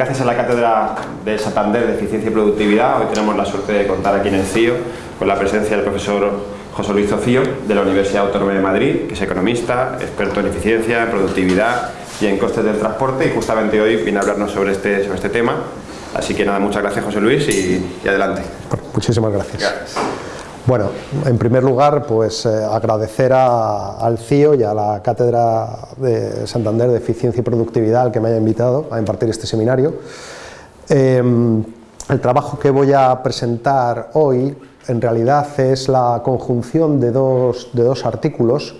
gracias a la Cátedra de Santander de Eficiencia y Productividad, hoy tenemos la suerte de contar aquí en el CIO con la presencia del profesor José Luis Zofío de la Universidad Autónoma de Madrid, que es economista, experto en eficiencia, en productividad y en costes del transporte y justamente hoy viene a hablarnos sobre este, sobre este tema. Así que nada, muchas gracias José Luis y, adelante. muchísimas gracias. Bueno, en primer lugar, pues eh, agradecer al CIO y a la Cátedra de Santander de Eficiencia y Productividad al que me haya invitado a impartir este seminario. Em, el trabajo que voy a presentar hoy en realidad es la conjunción de dos, de dos artículos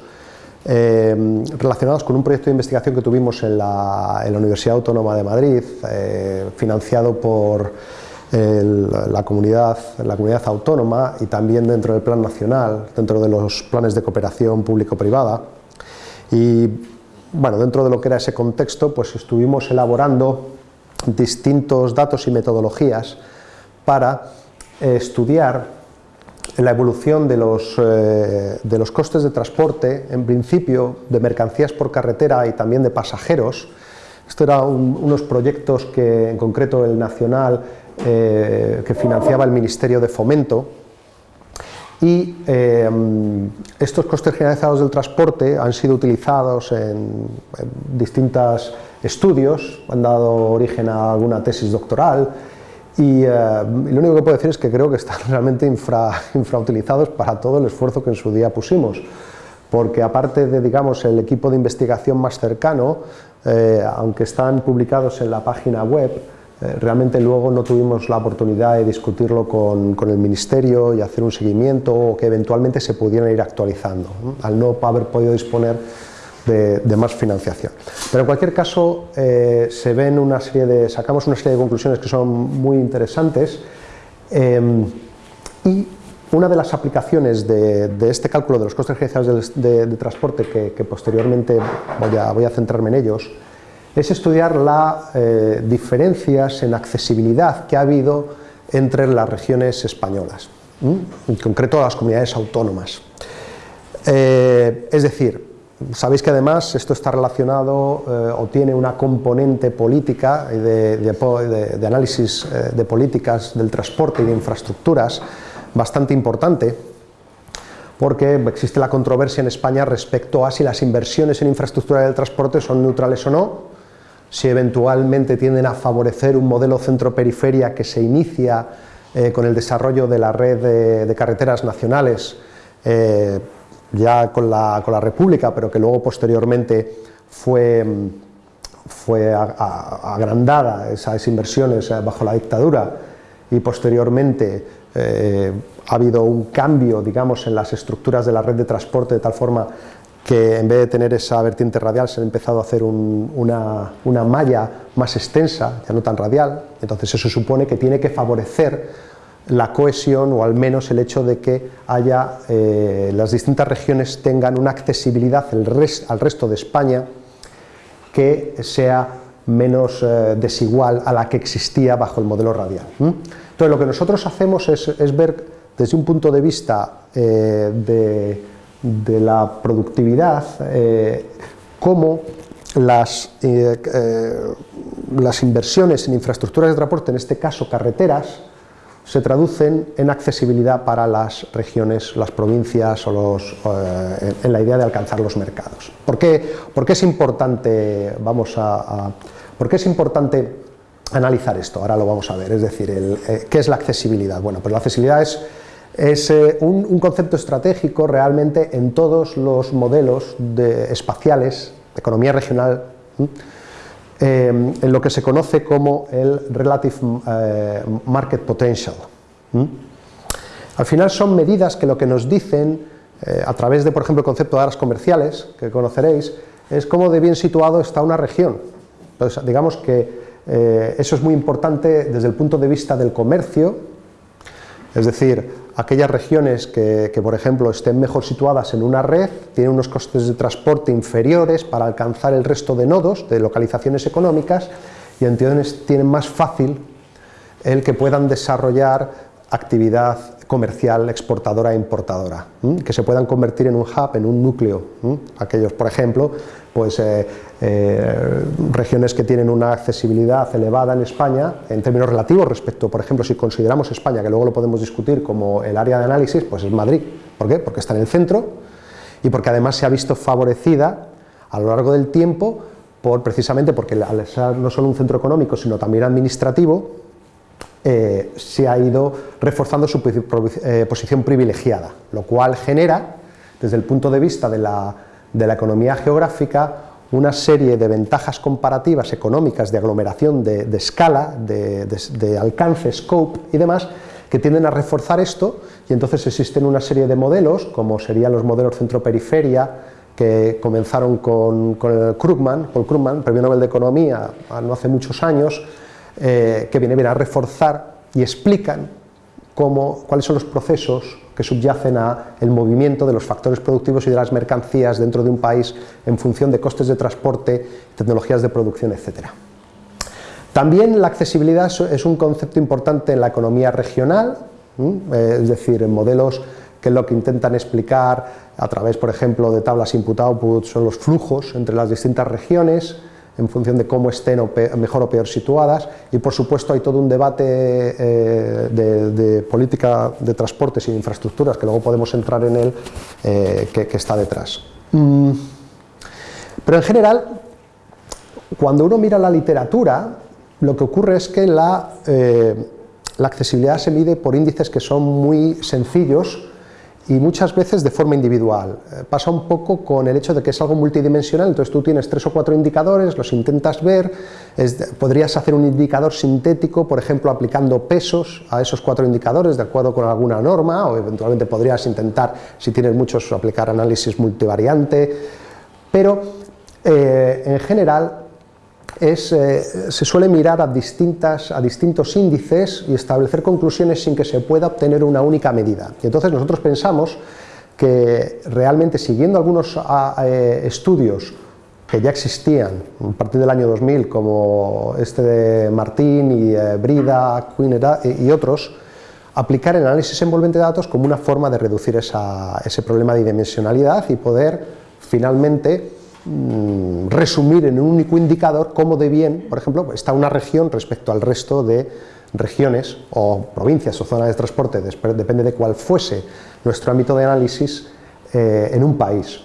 em, relacionados con un proyecto de investigación que tuvimos en la, Universidad Autónoma de Madrid, eh, financiado por la, comunidad, la comunidad autónoma y también dentro del plan nacional, dentro de los planes de cooperación público-privada. Y bueno, dentro de lo que era ese contexto, pues estuvimos elaborando distintos datos y metodologías para eh, estudiar la evolución de los, eh, de los costes de transporte, en principio de mercancías por carretera y también de pasajeros. Estos eran unos proyectos que en concreto el Nacional eh, que financiaba el Ministerio de Fomento. Y eh, estos costes generalizados del transporte han sido utilizados en, distintos estudios, han dado origen a alguna tesis doctoral. Y, eh, lo único que puedo decir es que creo que están realmente infra, infrautilizados para todo el esfuerzo que en su día pusimos. Porque aparte de digamos, el equipo de investigación más cercano, aunque están publicados en la página web, eh, realmente luego no tuvimos la oportunidad de discutirlo con, el Ministerio y hacer un seguimiento o que eventualmente se pudieran ir actualizando, al no haber podido disponer de, más financiación. Pero en cualquier caso, eh, se ven una serie de, sacamos una serie de conclusiones que son muy interesantes em, y una de las aplicaciones de, este cálculo de los costes generalizados de, transporte que, posteriormente voy a centrarme en ellos es estudiar las eh, diferencias en accesibilidad que ha habido entre las regiones españolas, en concreto las comunidades autónomas. Eh, es decir, sabéis que además esto está relacionado eh, o tiene una componente política de, de análisis de políticas del transporte y de infraestructuras bastante importante, porque existe la controversia en España respecto a si las inversiones en infraestructura del transporte son neutrales o no, si eventualmente tienden a favorecer un modelo centro-periferia que se inicia eh, con el desarrollo de la red de, carreteras nacionales eh, ya con la, República, pero que luego posteriormente fue, fue agrandada esas inversiones eh, bajo la dictadura y posteriormente ha habido un cambio digamos, en las estructuras de la red de transporte de tal forma que en vez de tener esa vertiente radial se ha empezado a hacer una, malla más extensa, ya no tan radial, entonces eso supone que tiene que favorecer la cohesión o al menos el hecho de que haya, eh, las distintas regiones tengan una accesibilidad al resto de España que sea menos eh, desigual a la que existía bajo el modelo radial. Entonces lo que nosotros hacemos es, ver desde un punto de vista eh, de de la productividad, eh, cómo las, eh, eh, las inversiones en infraestructuras de transporte, en este caso carreteras, se traducen en accesibilidad para las regiones, las provincias o los, en la idea de alcanzar los mercados. ¿Por qué, es importante, vamos a, es importante analizar esto? Ahora lo vamos a ver, es decir, ¿qué es la accesibilidad? Bueno, pues la accesibilidad es es eh, un, concepto estratégico realmente en todos los modelos de, espaciales, de economía regional, eh, en lo que se conoce como el Relative eh, Market Potential. Al final son medidas que lo que nos dicen, a través de, por ejemplo, el concepto de áreas comerciales, que conoceréis, es cómo de bien situado está una región. Entonces, digamos que eso es muy importante desde el punto de vista del comercio, es decir, aquellas regiones que, por ejemplo, estén mejor situadas en una red, tienen unos costes de transporte inferiores para alcanzar el resto de nodos, de localizaciones económicas, y entonces tienen más fácil el que puedan desarrollar actividad comercial, exportadora e importadora, que se puedan convertir en un hub, en un núcleo. Aquellos, por ejemplo, pues, eh, eh, regiones que tienen una accesibilidad elevada en España, en términos relativos respecto, por ejemplo, si consideramos España, que luego lo podemos discutir como el área de análisis, pues es Madrid. ¿Por qué? Porque está en el centro y porque además se ha visto favorecida a lo largo del tiempo por, precisamente porque al ser no solo un centro económico, sino también administrativo, eh, se ha ido reforzando su eh, posición privilegiada, lo cual genera, desde el punto de vista de la, economía geográfica, una serie de ventajas comparativas económicas de aglomeración de, escala, de, alcance, scope y demás, que tienden a reforzar esto y entonces existen una serie de modelos, como serían los modelos centro-periferia, que comenzaron con, con Krugman, Paul Krugman, premio Nobel de Economía, no hace muchos años, eh, que viene, a reforzar y explican cómo, cuáles son los procesos que subyacen al movimiento de los factores productivos y de las mercancías dentro de un país en función de costes de transporte, tecnologías de producción, etc. También la accesibilidad es un concepto importante en la economía regional, eh, es decir, en modelos que lo que intentan explicar a través, por ejemplo, de tablas input-output son los flujos entre las distintas regiones, en función de cómo estén mejor o peor situadas y por supuesto hay todo un debate eh, de, política de transportes y de infraestructuras que luego podemos entrar en él eh, que, está detrás. Mm. Pero en general, cuando uno mira la literatura, lo que ocurre es que la, eh, la accesibilidad se mide por índices que son muy sencillos y muchas veces de forma individual. Eh, pasa un poco con el hecho de que es algo multidimensional, entonces tú tienes tres o cuatro indicadores, los intentas ver, podrías hacer un indicador sintético, por ejemplo, aplicando pesos a esos cuatro indicadores de acuerdo con alguna norma, o eventualmente podrías intentar, si tienes muchos, aplicar análisis multivariante, pero eh, en general eh, se suele mirar a, distintas, a distintos índices y establecer conclusiones sin que se pueda obtener una única medida. Entonces nosotros pensamos que realmente siguiendo algunos eh, estudios que ya existían a partir del año 2000, como este de Martín y eh, Brida, Quinn y otros, aplicar el análisis envolvente de datos como una forma de reducir ese problema de dimensionalidad y poder finalmente Mm, resumir en un único indicador cómo de bien, por ejemplo, está una región respecto al resto de regiones o provincias o zonas de transporte, depende de cuál fuese nuestro ámbito de análisis, eh, en un país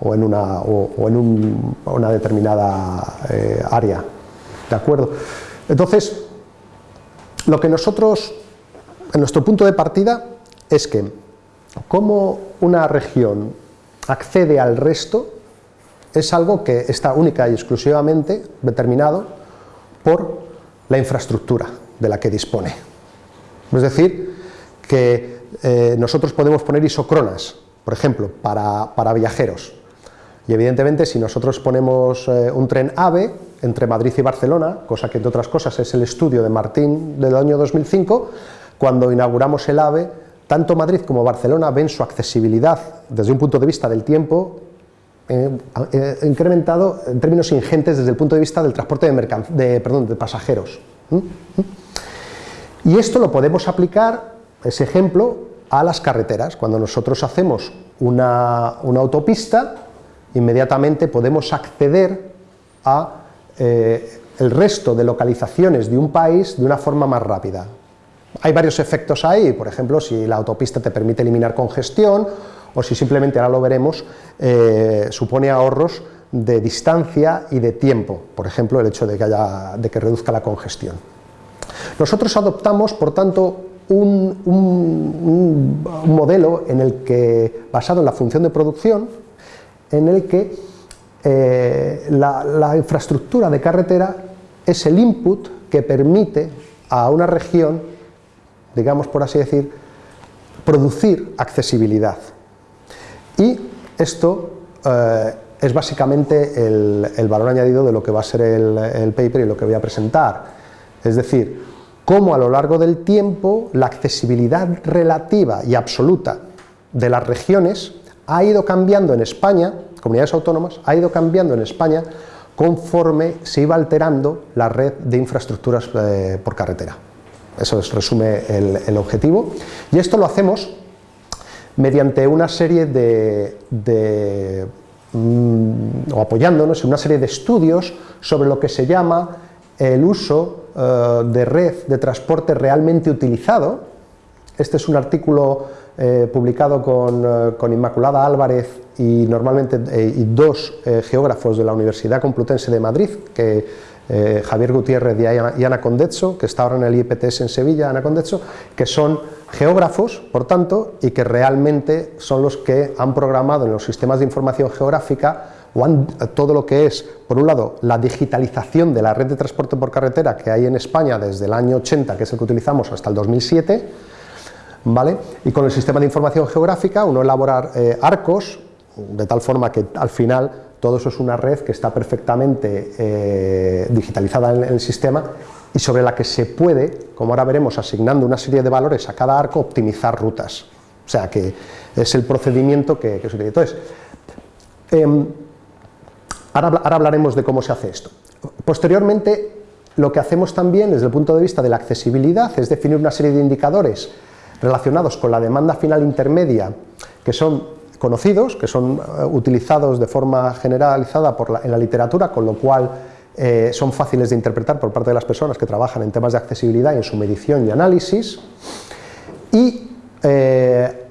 o en una, o, en una determinada eh, área. ¿De acuerdo? Entonces, lo que nosotros, en nuestro punto de partida, es que cómo una región accede al resto es algo que está única y exclusivamente determinado por la infraestructura de la que dispone. Es decir, que eh, nosotros podemos poner isocronas, por ejemplo, para, viajeros. Y evidentemente si nosotros ponemos eh, un tren AVE entre Madrid y Barcelona, cosa que entre otras cosas es el estudio de Martín del año 2005, cuando inauguramos el AVE, tanto Madrid como Barcelona ven su accesibilidad desde un punto de vista del tiempo eh, incrementado en términos ingentes desde el punto de vista del transporte de, de pasajeros. Y esto lo podemos aplicar, ese ejemplo, a las carreteras. Cuando nosotros hacemos una, autopista, inmediatamente podemos acceder a eh, el resto de localizaciones de un país de una forma más rápida. Hay varios efectos ahí, por ejemplo, si la autopista te permite eliminar congestión o si simplemente, ahora lo veremos, eh, supone ahorros de distancia y de tiempo, por ejemplo, el hecho de que, haya, de que reduzca la congestión. Nosotros adoptamos, por tanto, un, modelo en el que, basado en la función de producción, en el que eh, la, la infraestructura de carretera es el input que permite a una región, digamos por así decir, producir accesibilidad. Esto eh, es básicamente el, valor añadido de lo que va a ser el, paper y lo que voy a presentar. Es decir, cómo a lo largo del tiempo la accesibilidad relativa y absoluta de las regiones ha ido cambiando en España, comunidades autónomas, ha ido cambiando en España conforme se iba alterando la red de infraestructuras eh, por carretera. Eso es, resume el, objetivo. Y esto lo hacemos mediante una serie de, mm, o apoyándonos en una serie de estudios sobre lo que se llama el uso eh, de red de transporte realmente utilizado. Este es un artículo eh, publicado con, con, Inmaculada Álvarez y normalmente y dos geógrafos de la Universidad Complutense de Madrid, que eh, Javier Gutiérrez y Ana Condezzo, que está ahora en el IPTS en Sevilla, Ana Condezzo, que son geógrafos, por tanto, y que realmente son los que han programado en los sistemas de información geográfica todo lo que es, por un lado, la digitalización de la red de transporte por carretera que hay en España desde el año 80, que es el que utilizamos, hasta el 2007, ¿vale? y con el sistema de información geográfica uno elaborar eh, arcos, de tal forma que al final todo eso es una red que está perfectamente eh, digitalizada en el sistema y sobre la que se puede, como ahora veremos, asignando una serie de valores a cada arco, optimizar rutas. O sea que es el procedimiento que, se utiliza. Entonces, em, ahora, hablaremos de cómo se hace esto. Posteriormente, lo que hacemos también desde el punto de vista de la accesibilidad es definir una serie de indicadores relacionados con la demanda final intermedia, que son conocidos, que son eh, utilizados de forma generalizada en la literatura, con lo cual eh, son fáciles de interpretar por parte de las personas que trabajan en temas de accesibilidad y en su medición y análisis. Y eh,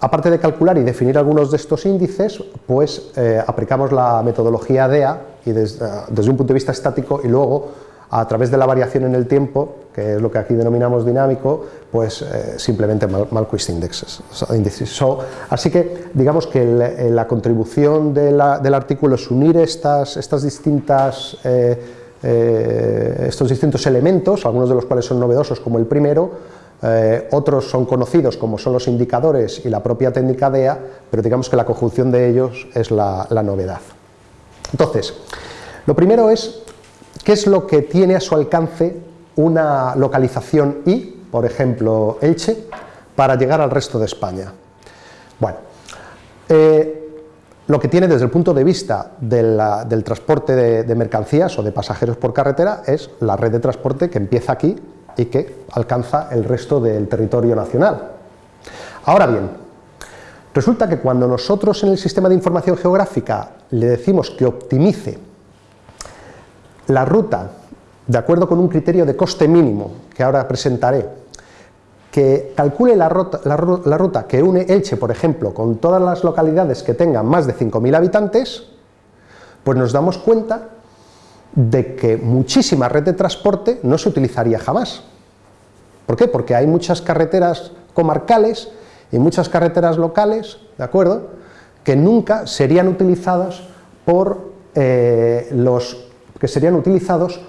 aparte de calcular y definir algunos de estos índices, pues aplicamos la metodología DEA y desde, desde un punto de vista estático y luego a través de la variación en el tiempo, que es lo que aquí denominamos dinámico, pues eh, simplemente Malquist indexes, así que digamos que eh, la contribución del artículo es unir estas, estas distintas, eh, estos distintos elementos, algunos de los cuales son novedosos como el primero, otros son conocidos como son los indicadores y la propia técnica DEA, pero digamos que la conjunción de ellos es la novedad. Entonces, lo primero es ¿Qué es lo que tiene a su alcance una localización I, por ejemplo Elche, para llegar al resto de España? Bueno, eh, lo que tiene desde el punto de vista del transporte de, mercancías o de pasajeros por carretera es la red de transporte que empieza aquí y que alcanza el resto del territorio nacional. Ahora bien, resulta que cuando nosotros en el sistema de información geográfica le decimos que optimice la ruta, de acuerdo con un criterio de coste mínimo, que ahora presentaré, que calcule la ruta, que une Elche, por ejemplo, con todas las localidades que tengan más de 5.000 habitantes, pues nos damos cuenta de que muchísima red de transporte no se utilizaría jamás. ¿Por qué? Porque hay muchas carreteras comarcales y muchas carreteras locales, ¿de acuerdo?, que nunca serían utilizadas por eh, los que serían utilizados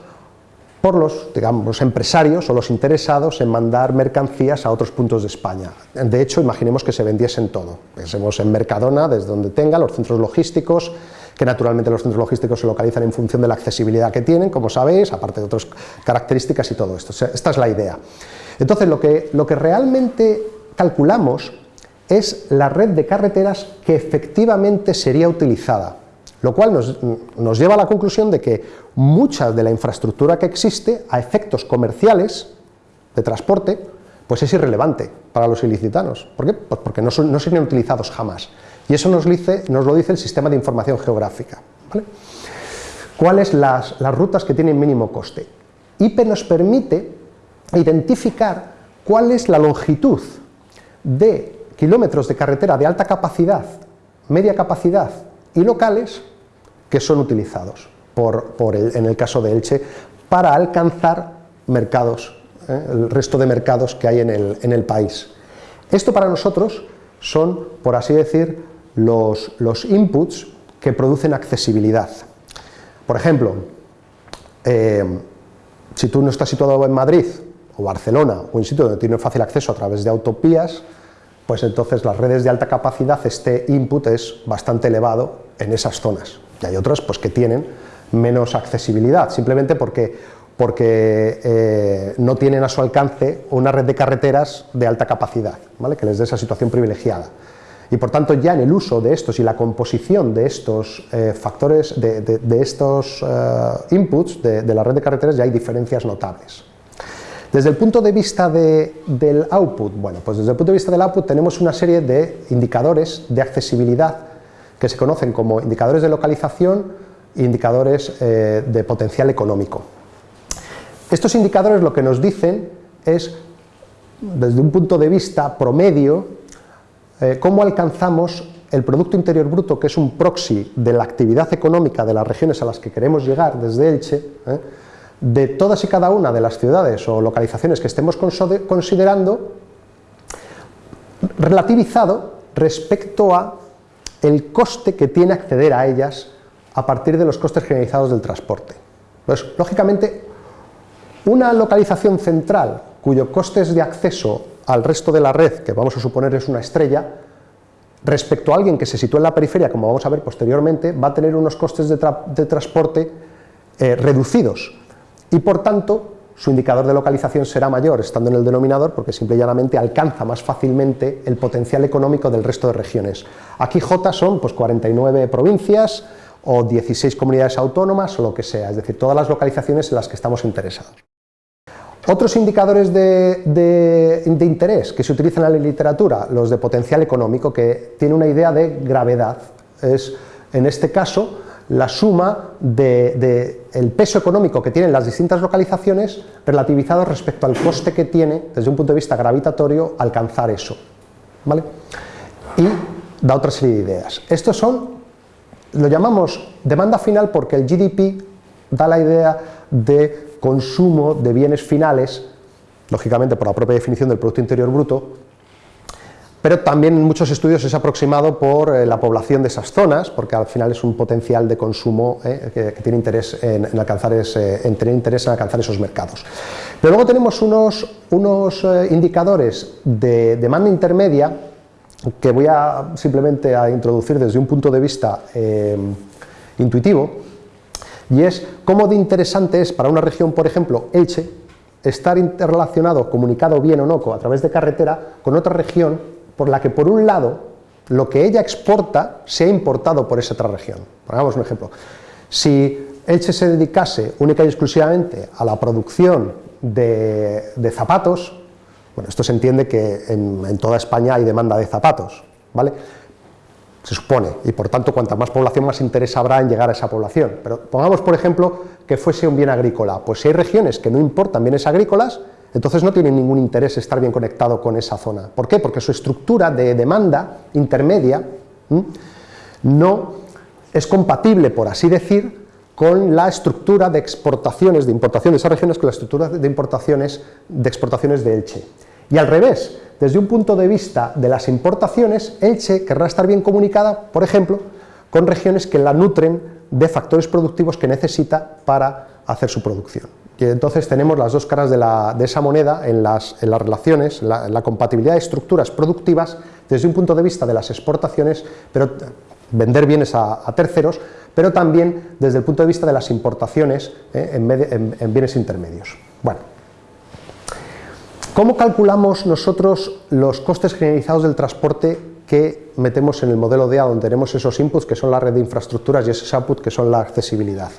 por los, digamos, empresarios o los interesados en mandar mercancías a otros puntos de España. De hecho, imaginemos que se vendiesen todo. Pensemos en Mercadona, desde donde tenga, los centros logísticos, que naturalmente los centros logísticos se localizan en función de la accesibilidad que tienen, como sabéis, aparte de otras características y todo esto. esta es la idea. Entonces, lo que, lo que realmente calculamos es la red de carreteras que efectivamente sería utilizada lo cual nos, lleva a la conclusión de que mucha de la infraestructura que existe a efectos comerciales de transporte pues es irrelevante para los ilicitanos. ¿Por qué? Pues porque no, no serían utilizados jamás. Y eso nos, lo dice el sistema de información geográfica. ¿Cuáles las, las rutas que tienen mínimo coste? IPE nos permite identificar cuál es la longitud de kilómetros de carretera de alta capacidad, media capacidad y locales que son utilizados por, en el caso de Elche para alcanzar mercados, ¿eh? el resto de mercados que hay en el, país. Esto para nosotros son, por así decir, los, los inputs que producen accesibilidad. Por ejemplo, eh, si tú no estás situado en Madrid o Barcelona o en sitio donde tienes fácil acceso a través de autopías, pues entonces las redes de alta capacidad, este input es bastante elevado en esas zonas. Y hay otras pues, que tienen menos accesibilidad, simplemente porque, porque eh, no tienen a su alcance una red de carreteras de alta capacidad, ¿vale? que les dé esa situación privilegiada. Y por tanto ya en el uso de estos y la composición de estos eh, factores, de, estos eh, inputs de, de la red de carreteras ya hay diferencias notables. Desde el punto de vista del output, bueno, pues desde el punto de vista del output tenemos una serie de indicadores de accesibilidad que se conocen como indicadores de localización e indicadores eh, de potencial económico. Estos indicadores lo que nos dicen es, desde un punto de vista promedio, eh, cómo alcanzamos el Producto Interior Bruto, que es un proxy de la actividad económica de las regiones a las que queremos llegar desde Elche, ¿eh? De todas y cada una de las ciudades o localizaciones que estemos considerando, relativizado respecto a el coste que tiene acceder a ellas a partir de los costes generalizados del transporte. Pues, lógicamente, una localización central cuyo costes de acceso al resto de la red, que vamos a suponer es una estrella, respecto a alguien que se sitúa en la periferia, como vamos a ver posteriormente, va a tener unos costes de, transporte eh, reducidos y por tanto su indicador de localización será mayor estando en el denominador porque simple y llanamente alcanza más fácilmente el potencial económico del resto de regiones. Aquí J son pues, 49 provincias o 16 comunidades autónomas o lo que sea, es decir, todas las localizaciones en las que estamos interesados. Otros indicadores de, interés que se utilizan en la literatura, los de potencial económico, que tiene una idea de gravedad, es en este caso la suma del peso económico que tienen las distintas localizaciones relativizado respecto al coste que tiene, desde un punto de vista gravitatorio, alcanzar eso. ¿vale? Y da otra serie de ideas. Estos son, lo llamamos demanda final porque el GDP da la idea de consumo de bienes finales, lógicamente por la propia definición del Producto Interior Bruto, pero también en muchos estudios es aproximado por eh, la población de esas zonas, porque al final es un potencial de consumo eh, que, tiene interés en, alcanzar tener interés en alcanzar esos mercados. Pero luego tenemos unos, unos eh, indicadores de demanda intermedia que voy a simplemente a introducir desde un punto de vista intuitivo, y es cómo de interesante es para una región, por ejemplo, Elche, estar interrelacionado, comunicado bien o no, a través de carretera, con otra región por la que, por un lado, lo que ella exporta se ha importado por esa otra región. Pongamos un ejemplo. Si Elche se dedicase única y exclusivamente a la producción de, zapatos, bueno, esto se entiende que en, en, toda España hay demanda de zapatos, ¿vale? se supone, y por tanto cuanta más población más interés habrá en llegar a esa población. Pero pongamos por ejemplo que fuese un bien agrícola, pues si hay regiones que no importan bienes agrícolas, entonces no tienen ningún interés estar bien conectado con esa zona. ¿Por qué? Porque su estructura de demanda intermedia no es compatible, por así decir, con la estructura de exportaciones, de importación de esas regiones, con la estructura de importaciones, de exportaciones de Elche. Y al revés, desde un punto de vista de las importaciones, Elche querrá estar bien comunicada, por ejemplo, con regiones que la nutren de factores productivos que necesita para hacer su producción. Y entonces tenemos las dos caras de, esa moneda en las, relaciones, en la, compatibilidad de estructuras productivas desde un punto de vista de las exportaciones, pero vender bienes a, terceros, pero también desde el punto de vista de las importaciones eh, en, en bienes intermedios. Bueno, ¿Cómo calculamos nosotros los costes generalizados del transporte que metemos en el modelo DEA, donde tenemos esos inputs que son la red de infraestructuras y esos outputs que son la accesibilidad?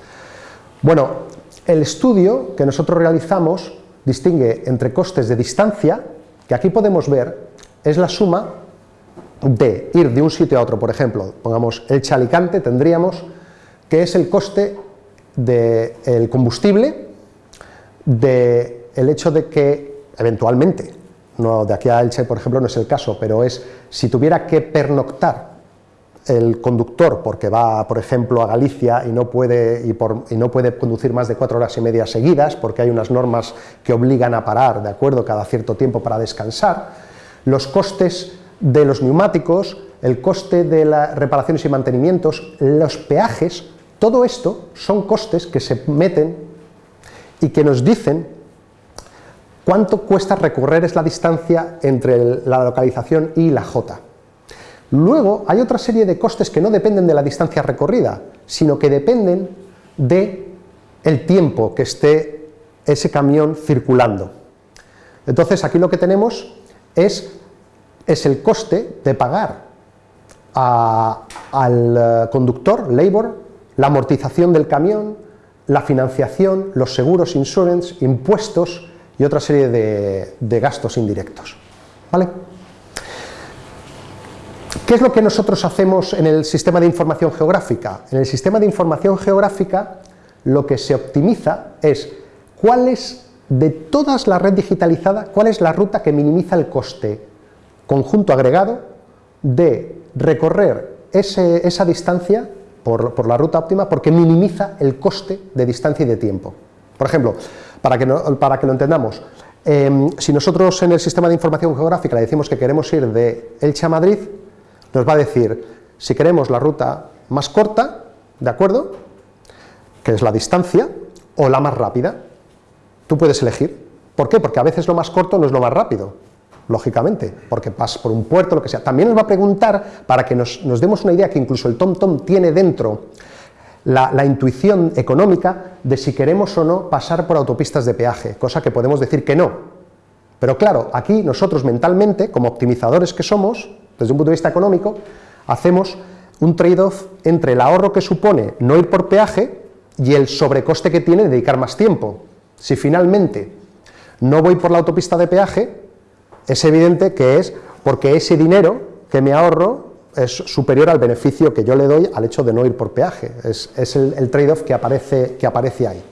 Bueno, el estudio que nosotros realizamos distingue entre costes de distancia, que aquí podemos ver, es la suma de ir de un sitio a otro, por ejemplo, pongamos el Chalicante, tendríamos que es el coste del combustible, del hecho de que eventualmente, no, de aquí a Elche, por ejemplo, no es el caso, pero es si tuviera que pernoctar el conductor porque va, por ejemplo, a Galicia y no, puede, y, no puede conducir más de cuatro horas y media seguidas porque hay unas normas que obligan a parar, de acuerdo, cada cierto tiempo para descansar, los costes de los neumáticos, el coste de las reparaciones y mantenimientos, los peajes, todo esto son costes que se meten y que nos dicen ¿Cuánto cuesta recorrer es la distancia entre la localización y la J? Luego hay otra serie de costes que no dependen de la distancia recorrida, sino que dependen de el tiempo que esté ese camión circulando. Entonces aquí lo que tenemos es, es el coste de pagar al eh, conductor, labor, la amortización del camión, la financiación, los seguros, insurance, impuestos, y otra serie de, de gastos indirectos. ¿Vale? ¿Qué es lo que nosotros hacemos en el sistema de información geográfica? En el sistema de información geográfica lo que se optimiza es cuál es, de todas la red digitalizada, cuál es la ruta que minimiza el coste conjunto agregado de recorrer esa distancia por, la ruta óptima porque minimiza el coste de distancia y de tiempo. Por ejemplo, para que, para que lo entendamos, em, si nosotros en el sistema de información geográfica le decimos que queremos ir de Elche a Madrid, nos va a decir si queremos la ruta más corta, ¿de acuerdo? Que es la distancia, o la más rápida. Tú puedes elegir. ¿Por qué? Porque a veces lo más corto no es lo más rápido, lógicamente, porque pasas por un puerto, lo que sea. También nos va a preguntar, para que nos, demos una idea que incluso el TomTom -tom tiene dentro la, intuición económica de si queremos o no pasar por autopistas de peaje, cosa que podemos decir que no. Pero claro, aquí nosotros mentalmente, como optimizadores que somos, desde un punto de vista económico, hacemos un trade-off entre el ahorro que supone no ir por peaje y el sobrecoste que tiene dedicar más tiempo. Si finalmente no voy por la autopista de peaje, es evidente que es porque ese dinero que me ahorro es superior al beneficio que yo le doy al hecho de no ir por peaje. Es, el, el trade-off que aparece, que aparece ahí.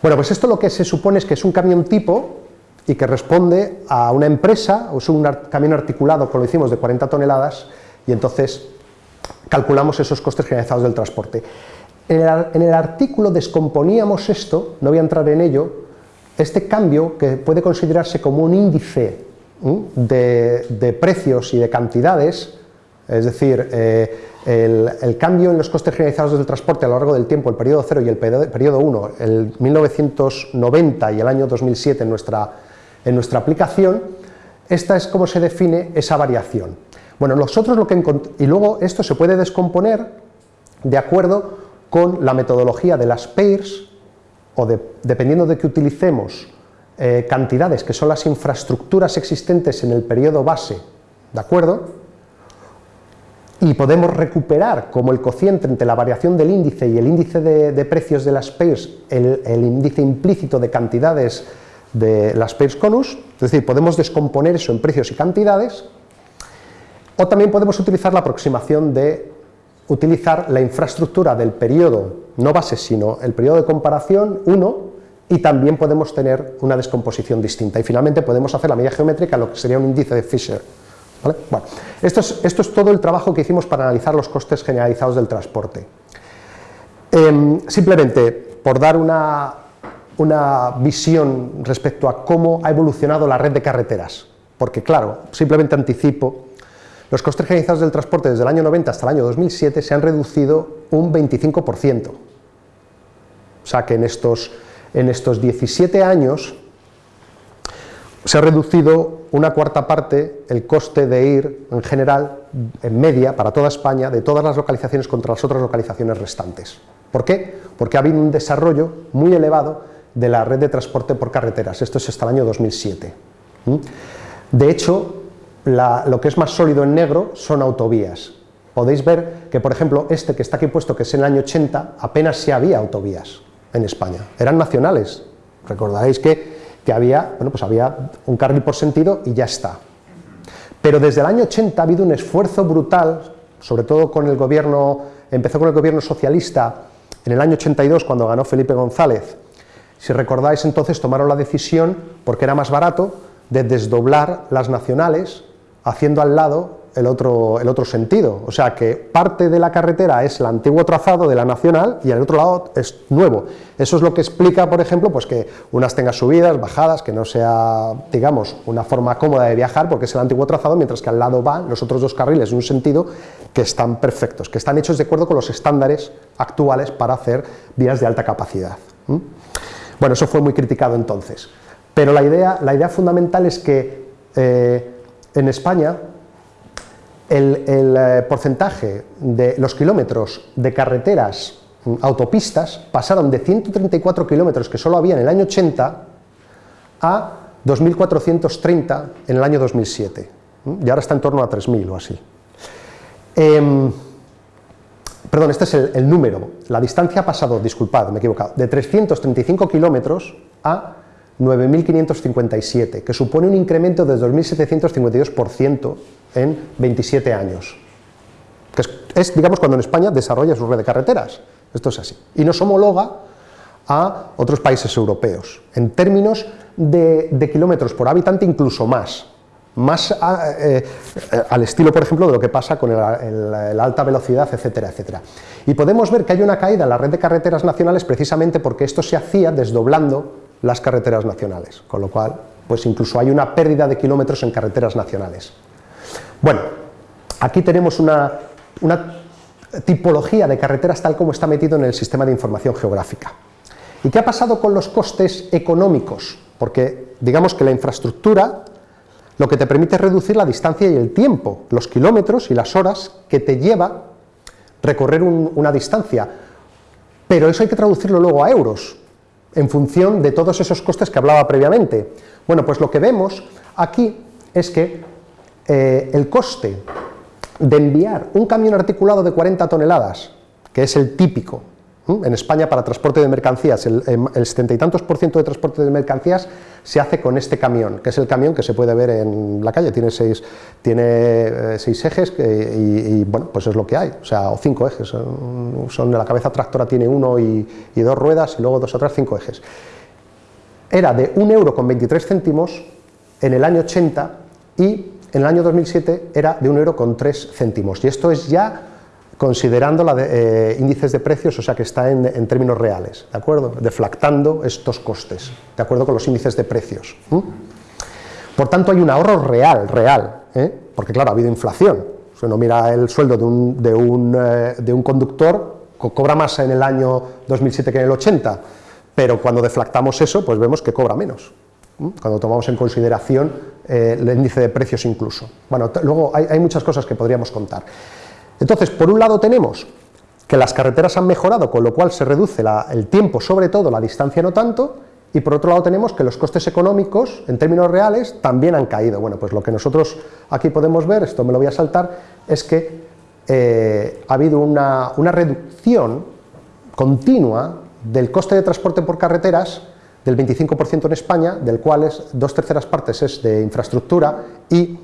Bueno, pues esto lo que se supone es que es un camión tipo y que responde a una empresa, o es un camión articulado, como lo hicimos, de 40 toneladas, y entonces calculamos esos costes generalizados del transporte. En el, artículo descomponíamos esto, no voy a entrar en ello, este cambio que puede considerarse como un índice de, precios y de cantidades, es decir, eh, el, cambio en los costes generalizados del transporte a lo largo del tiempo, el periodo 0 y el periodo 1, el 1990 y el año 2007 en nuestra en nuestra aplicación, esta es como se define esa variación. Bueno, nosotros lo que y luego esto se puede descomponer de acuerdo con la metodología de las pairs, o dependiendo de que utilicemos eh, cantidades que son las infraestructuras existentes en el periodo base, ¿de acuerdo? Y podemos recuperar como el cociente entre la variación del índice y el índice de, precios de las pairs, el, el índice implícito de cantidades de las pairs conus, es decir, podemos descomponer eso en precios y cantidades, o también podemos utilizar la aproximación de utilizar la infraestructura del periodo, no base, sino el periodo de comparación 1, y también podemos tener una descomposición distinta. Y finalmente podemos hacer la medida geométrica, lo que sería un índice de Fisher. Bueno, esto, es, esto, es, todo el trabajo que hicimos para analizar los costes generalizados del transporte. Em, simplemente, por dar una, una visión respecto a cómo ha evolucionado la red de carreteras, porque claro, simplemente anticipo, los costes generalizados del transporte desde el año 90 hasta el año 2007 se han reducido un 25%, o sea que en estos, en estos 17 años se ha reducido una cuarta parte el coste de ir en general, en media, para toda España, de todas las localizaciones contra las otras localizaciones restantes. ¿Por qué? Porque ha habido un desarrollo muy elevado de la red de transporte por carreteras, esto es hasta el año 2007. De hecho, lo que es más sólido en negro son autovías. Podéis ver que, por ejemplo, este que está aquí puesto, que es en el año 80, apenas se había autovías en España, eran nacionales. Recordaréis que, que había, bueno, pues había un carril por sentido y ya está. Pero desde el año 80 ha habido un esfuerzo brutal, sobre todo con el gobierno, empezó con el gobierno socialista en el año 82 cuando ganó Felipe González, si recordáis entonces tomaron la decisión, porque era más barato, de desdoblar las nacionales haciendo al lado el otro, el otro sentido. O sea que parte de la carretera es el antiguo trazado de la nacional y el otro lado es nuevo. Eso es lo que explica, por ejemplo, pues que unas tengan subidas, bajadas, que no sea, digamos, una forma cómoda de viajar porque es el antiguo trazado, mientras que al lado van los otros dos carriles en un sentido que están perfectos, que están hechos de acuerdo con los estándares actuales para hacer vías de alta capacidad. Bueno, eso fue muy criticado entonces. Pero la idea, la idea fundamental es que eh, en España el, eh, porcentaje de los kilómetros de carreteras, mm, autopistas, pasaron de 134 kilómetros que solo había en el año 80 a 2.430 en el año 2007. Y ahora está en torno a 3.000 o así. Em, perdón, este es el, número, la distancia ha pasado, disculpad, me he equivocado, de 335 kilómetros a 9.557, que supone un incremento de 2.752% en 27 años. Que es, digamos, cuando en España desarrolla su red de carreteras. Esto es así. Y nos homologa a otros países europeos, en términos de, kilómetros por habitante incluso más, más eh, al estilo, por ejemplo, de lo que pasa con la alta velocidad, etcétera, etcétera. Y podemos ver que hay una caída en la red de carreteras nacionales precisamente porque esto se hacía desdoblando las carreteras nacionales, con lo cual, pues incluso hay una pérdida de kilómetros en carreteras nacionales. Bueno, aquí tenemos una, una tipología de carreteras tal como está metido en el sistema de información geográfica. ¿Y qué ha pasado con los costes económicos? Porque digamos que la infraestructura lo que te permite reducir la distancia y el tiempo, los kilómetros y las horas que te lleva recorrer una distancia, pero eso hay que traducirlo luego a euros, en función de todos esos costes que hablaba previamente. Bueno, pues lo que vemos aquí es que eh, el coste de enviar un camión articulado de 40 toneladas, que es el típico, en España para transporte de mercancías, el, el 70 y tantos por ciento de transporte de mercancías se hace con este camión, que es el camión que se puede ver en la calle, tiene seis, tiene, eh, seis ejes y, bueno, pues es lo que hay, o sea, o cinco ejes, son, la cabeza tractora tiene uno y, dos ruedas y luego dos otras cinco ejes. Era de un euro con 23 céntimos en el año 80 y en el año 2007 era de un euro con 3 céntimos. Y esto es ya considerando la eh, índices de precios, o sea que está en, términos reales, ¿de acuerdo? Deflactando estos costes, de acuerdo con los índices de precios. Por tanto, hay un ahorro real, real, ¿eh? porque claro, ha habido inflación. Si uno mira el sueldo de un, de un, eh, de un conductor, cobra más en el año 2007 que en el 80, pero cuando deflactamos eso, pues vemos que cobra menos, cuando tomamos en consideración el índice de precios incluso. Bueno, luego hay, hay muchas cosas que podríamos contar. Entonces, por un lado tenemos que las carreteras han mejorado, con lo cual se reduce el tiempo, sobre todo la distancia no tanto, y por otro lado tenemos que los costes económicos, en términos reales, también han caído. Bueno, pues lo que nosotros aquí podemos ver, esto me lo voy a saltar, es que eh, ha habido una, una reducción continua del coste de transporte por carreteras del 25% en España, del cual es, dos terceras partes es de infraestructura y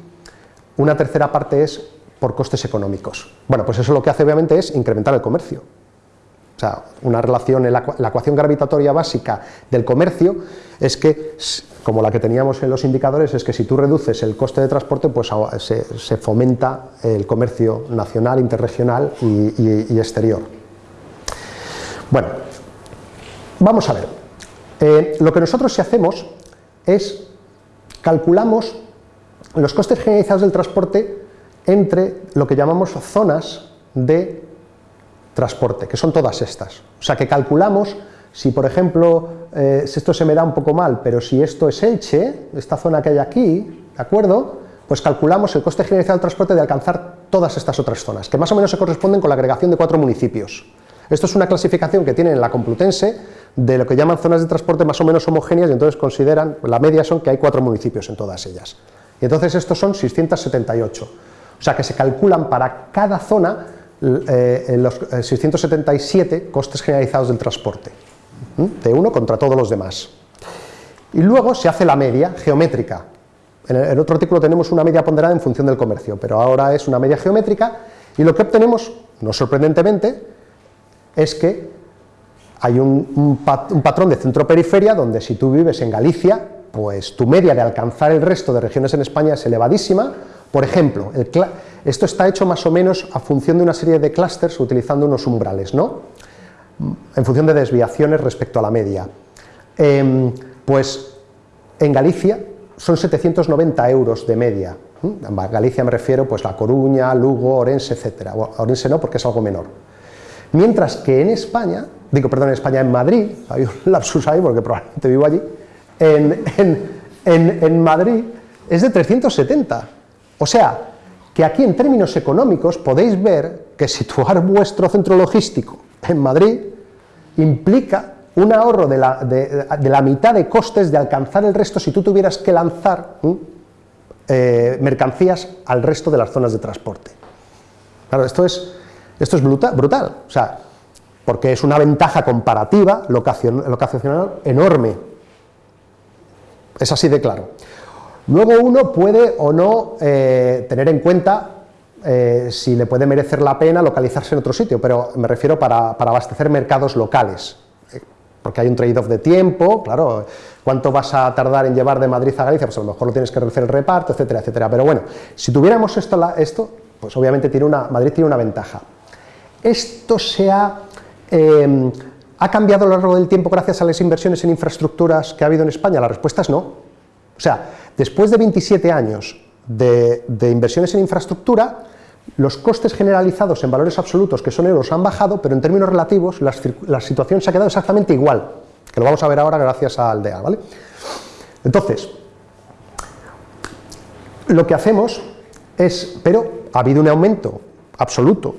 una tercera parte es por costes económicos. Bueno, pues eso lo que hace obviamente es incrementar el comercio. O sea, una relación, la, ecuación gravitatoria básica del comercio es que, como la que teníamos en los indicadores, es que si tú reduces el coste de transporte, pues se, fomenta el comercio nacional, interregional y, exterior. Bueno, vamos a ver. Eh, lo que nosotros si hacemos es calculamos los costes generalizados del transporte entre lo que llamamos zonas de transporte, que son todas estas. O sea que calculamos si, por ejemplo, eh, esto se me da un poco mal, pero si esto es Elche, esta zona que hay aquí, ¿de acuerdo? Pues calculamos el coste generalizado del transporte de alcanzar todas estas otras zonas, que más o menos se corresponden con la agregación de cuatro municipios. Esto es una clasificación que tienen en la Complutense de lo que llaman zonas de transporte más o menos homogéneas y entonces consideran, la media son que hay cuatro municipios en todas ellas. Y entonces estos son 678. O sea que se calculan para cada zona eh, los 677 eh, costes generalizados del transporte, de uno contra todos los demás. Y luego se hace la media geométrica. En, el, otro artículo tenemos una media ponderada en función del comercio, pero ahora es una media geométrica y lo que obtenemos, no sorprendentemente, es que hay un, un patrón de centro-periferia donde si tú vives en Galicia, pues tu media de alcanzar el resto de regiones en España es elevadísima, por ejemplo, esto está hecho más o menos a función de una serie de clústeres utilizando unos umbrales, ¿no? en función de desviaciones respecto a la media. Em, pues en Galicia son 790 euros de media. En Galicia me refiero pues La Coruña, Lugo, Orense, etc. Orense no porque es algo menor. Mientras que en España, digo perdón, en España, en Madrid, hay un lapsus ahí porque probablemente vivo allí, en, en Madrid es de 370 o sea, que aquí en términos económicos podéis ver que situar vuestro centro logístico en Madrid implica un ahorro de la, mitad de costes de alcanzar el resto si tú tuvieras que lanzar eh, mercancías al resto de las zonas de transporte. Claro, esto es, esto es brutal, o sea, porque es una ventaja comparativa locacional enorme. Es así de claro. Luego uno puede o no eh, tener en cuenta eh, si le puede merecer la pena localizarse en otro sitio, pero me refiero para, abastecer mercados locales, eh, porque hay un trade-off de tiempo, claro, cuánto vas a tardar en llevar de Madrid a Galicia, pues a lo mejor lo tienes que hacer el reparto, etcétera, etcétera, pero bueno, si tuviéramos esto, esto pues obviamente tiene una, Madrid tiene una ventaja. Esto se ha, em, ha cambiado a lo largo del tiempo gracias a las inversiones en infraestructuras que ha habido en España, la respuesta es no. O sea, después de 27 años de, inversiones en infraestructura, los costes generalizados en valores absolutos, que son euros, han bajado, pero en términos relativos la, situación se ha quedado exactamente igual, que lo vamos a ver ahora gracias a Aldea, ¿vale? Entonces, lo que hacemos es, pero ha habido un aumento absoluto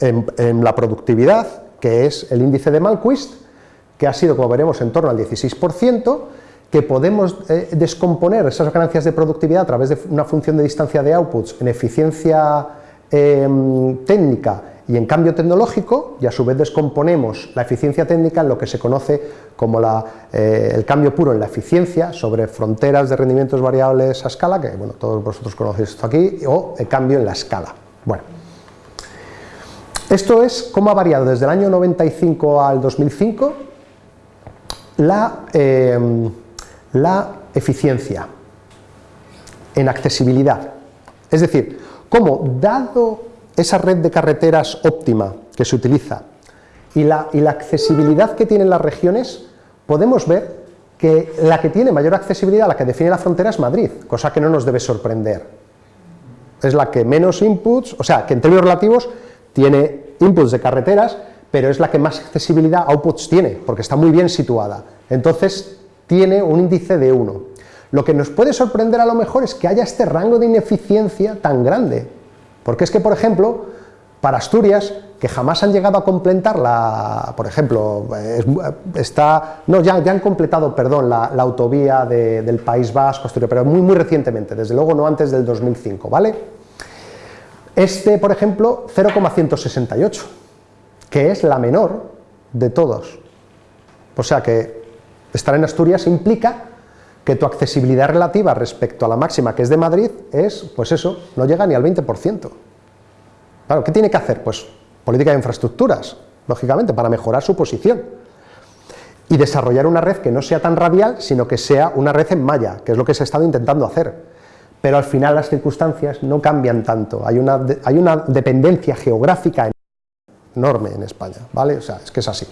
en, la productividad, que es el índice de Malquist, que ha sido, como veremos, en torno al 16%, que podemos eh, descomponer esas ganancias de productividad a través de una función de distancia de outputs en eficiencia em, técnica y en cambio tecnológico, y a su vez descomponemos la eficiencia técnica en lo que se conoce como eh, el cambio puro en la eficiencia sobre fronteras de rendimientos variables a escala, que bueno, todos vosotros conocéis esto aquí, o el cambio en la escala. Bueno, esto es cómo ha variado desde el año 95 al 2005 la... La eficiencia en accesibilidad. Es decir, cómo dado esa red de carreteras óptima que se utiliza y la, y la accesibilidad que tienen las regiones, podemos ver que la que tiene mayor accesibilidad, la que define la frontera es Madrid, cosa que no nos debe sorprender. Es la que menos inputs, o sea, que en términos relativos tiene inputs de carreteras, pero es la que más accesibilidad outputs tiene, porque está muy bien situada. Entonces, tiene un índice de 1. Lo que nos puede sorprender a lo mejor es que haya este rango de ineficiencia tan grande, porque es que, por ejemplo, para Asturias, que jamás han llegado a completar la, por ejemplo, está, no, ya, ya han completado, perdón, la, autovía del País Vasco, Asturias, pero muy, muy recientemente, desde luego no antes del 2005, ¿vale? Este, por ejemplo, 0,168, que es la menor de todos. O sea que Estar en Asturias implica que tu accesibilidad relativa respecto a la máxima que es de Madrid es, pues eso, no llega ni al 20%. Claro, ¿qué tiene que hacer? Pues política de infraestructuras, lógicamente, para mejorar su posición. Y desarrollar una red que no sea tan radial, sino que sea una red en malla, que es lo que se ha estado intentando hacer. Pero al final las circunstancias no cambian tanto, hay una, hay una dependencia geográfica enorme en España, ¿vale? O sea, es que es así.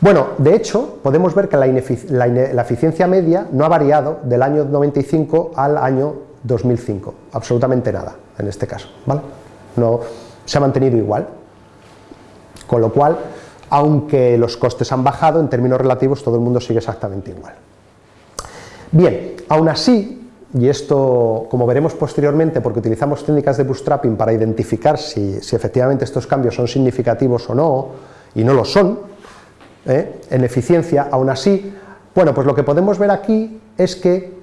Bueno, de hecho, podemos ver que la, eficiencia media no ha variado del año 95 al año 2005, absolutamente nada en este caso, ¿vale? No, se ha mantenido igual, con lo cual, aunque los costes han bajado, en términos relativos todo el mundo sigue exactamente igual. Bien, aún así, y esto como veremos posteriormente porque utilizamos técnicas de bootstrapping para identificar si, si efectivamente estos cambios son significativos o no, y no lo son, ¿eh? en eficiencia, aún así, bueno, pues lo que podemos ver aquí es que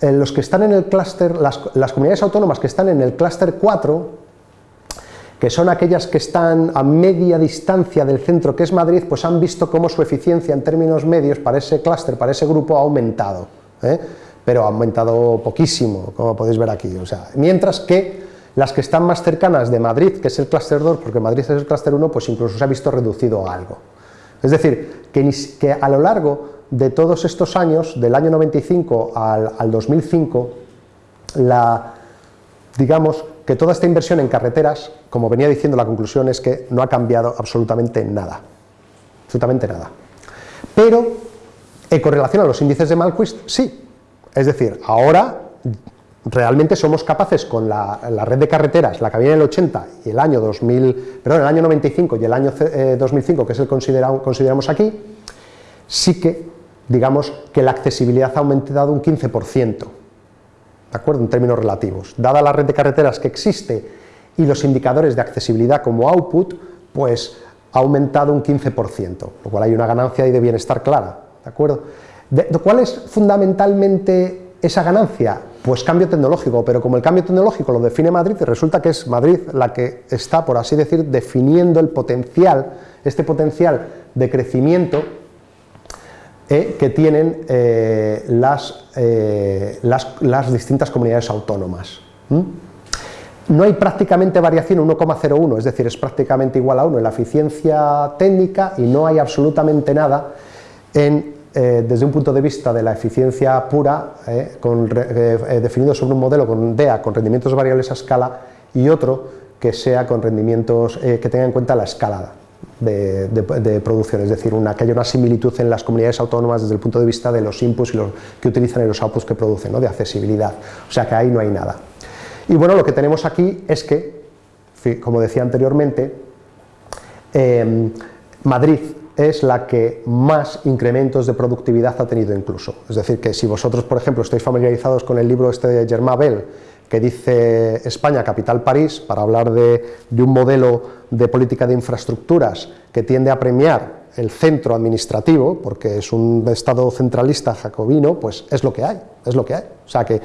eh, los que están en el clúster, las, comunidades autónomas que están en el clúster 4, que son aquellas que están a media distancia del centro que es Madrid, pues han visto cómo su eficiencia en términos medios para ese clúster, para ese grupo ha aumentado, ¿eh? pero ha aumentado poquísimo, como podéis ver aquí, o sea, mientras que las que están más cercanas de Madrid, que es el clúster 2, porque Madrid es el clúster 1, pues incluso se ha visto reducido algo. Es decir, que, a lo largo de todos estos años, del año 95 al, 2005, la, digamos que toda esta inversión en carreteras, como venía diciendo, la conclusión es que no ha cambiado absolutamente nada, absolutamente nada. Pero, en correlación a los índices de Malquist, sí. Es decir, ahora realmente somos capaces con la, red de carreteras, la que había en el 80 y el año 2000, perdón, el año 95 y el año 2005, eh, que es el considerado, consideramos aquí, sí que, digamos, que la accesibilidad ha aumentado un 15%, ¿de acuerdo?, en términos relativos. Dada la red de carreteras que existe y los indicadores de accesibilidad como output, pues ha aumentado un 15%, lo cual hay una ganancia y de bienestar clara, ¿de acuerdo? ¿Cuál es fundamentalmente esa ganancia? Pues cambio tecnológico, pero como el cambio tecnológico lo define Madrid, resulta que es Madrid la que está, por así decir, definiendo el potencial, este potencial de crecimiento eh, que tienen eh, las, las, distintas comunidades autónomas. No hay prácticamente variación 1,01, es decir, es prácticamente igual a 1 en la eficiencia técnica y no hay absolutamente nada en, desde un punto de vista de la eficiencia pura, definido sobre un modelo con DEA con rendimientos variables a escala y otro que sea con rendimientos que tenga en cuenta la escalada de, producción, es decir, una, que haya una similitud en las comunidades autónomas desde el punto de vista de los inputs y los, que utilizan y los outputs que producen, de accesibilidad, o sea que ahí no hay nada. Y bueno, lo que tenemos aquí es que, como decía anteriormente, Madrid es la que más incrementos de productividad ha tenido incluso, es decir, que si vosotros, por ejemplo, estáis familiarizados con el libro este de Germain Bell, que dice España, capital París, para hablar de, un modelo de política de infraestructuras que tiende a premiar el centro administrativo, porque es un estado centralista jacobino, pues es lo que hay, es lo que hay. O sea que,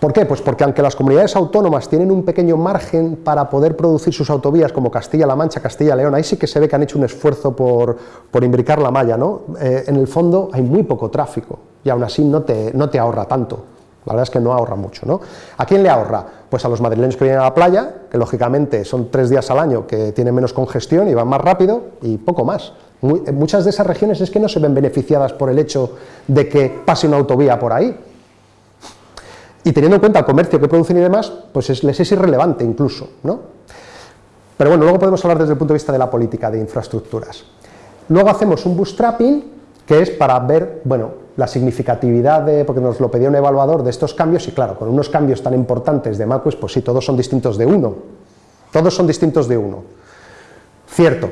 ¿por qué? Pues porque aunque las comunidades autónomas tienen un pequeño margen para poder producir sus autovías, como Castilla-La Mancha, Castilla-León, ahí sí que se ve que han hecho un esfuerzo por, por imbricar la malla, ¿no? Eh, en el fondo hay muy poco tráfico, y aún así no te, no te ahorra tanto. La verdad es que no ahorra mucho. ¿no? ¿A quién le ahorra? Pues a los madrileños que vienen a la playa, que lógicamente son tres días al año que tienen menos congestión y van más rápido, y poco más. muchas de esas regiones es que no se ven beneficiadas por el hecho de que pase una autovía por ahí. Y teniendo en cuenta el comercio que producen y demás, pues les es irrelevante incluso. ¿no? Pero bueno, luego podemos hablar desde el punto de vista de la política de infraestructuras. Luego hacemos un bootstrapping, que es para ver, bueno, la significatividad de, porque nos lo pedía un evaluador, de estos cambios, y claro, con unos cambios tan importantes de MACUIS, pues sí, todos son distintos de uno, todos son distintos de uno. Cierto,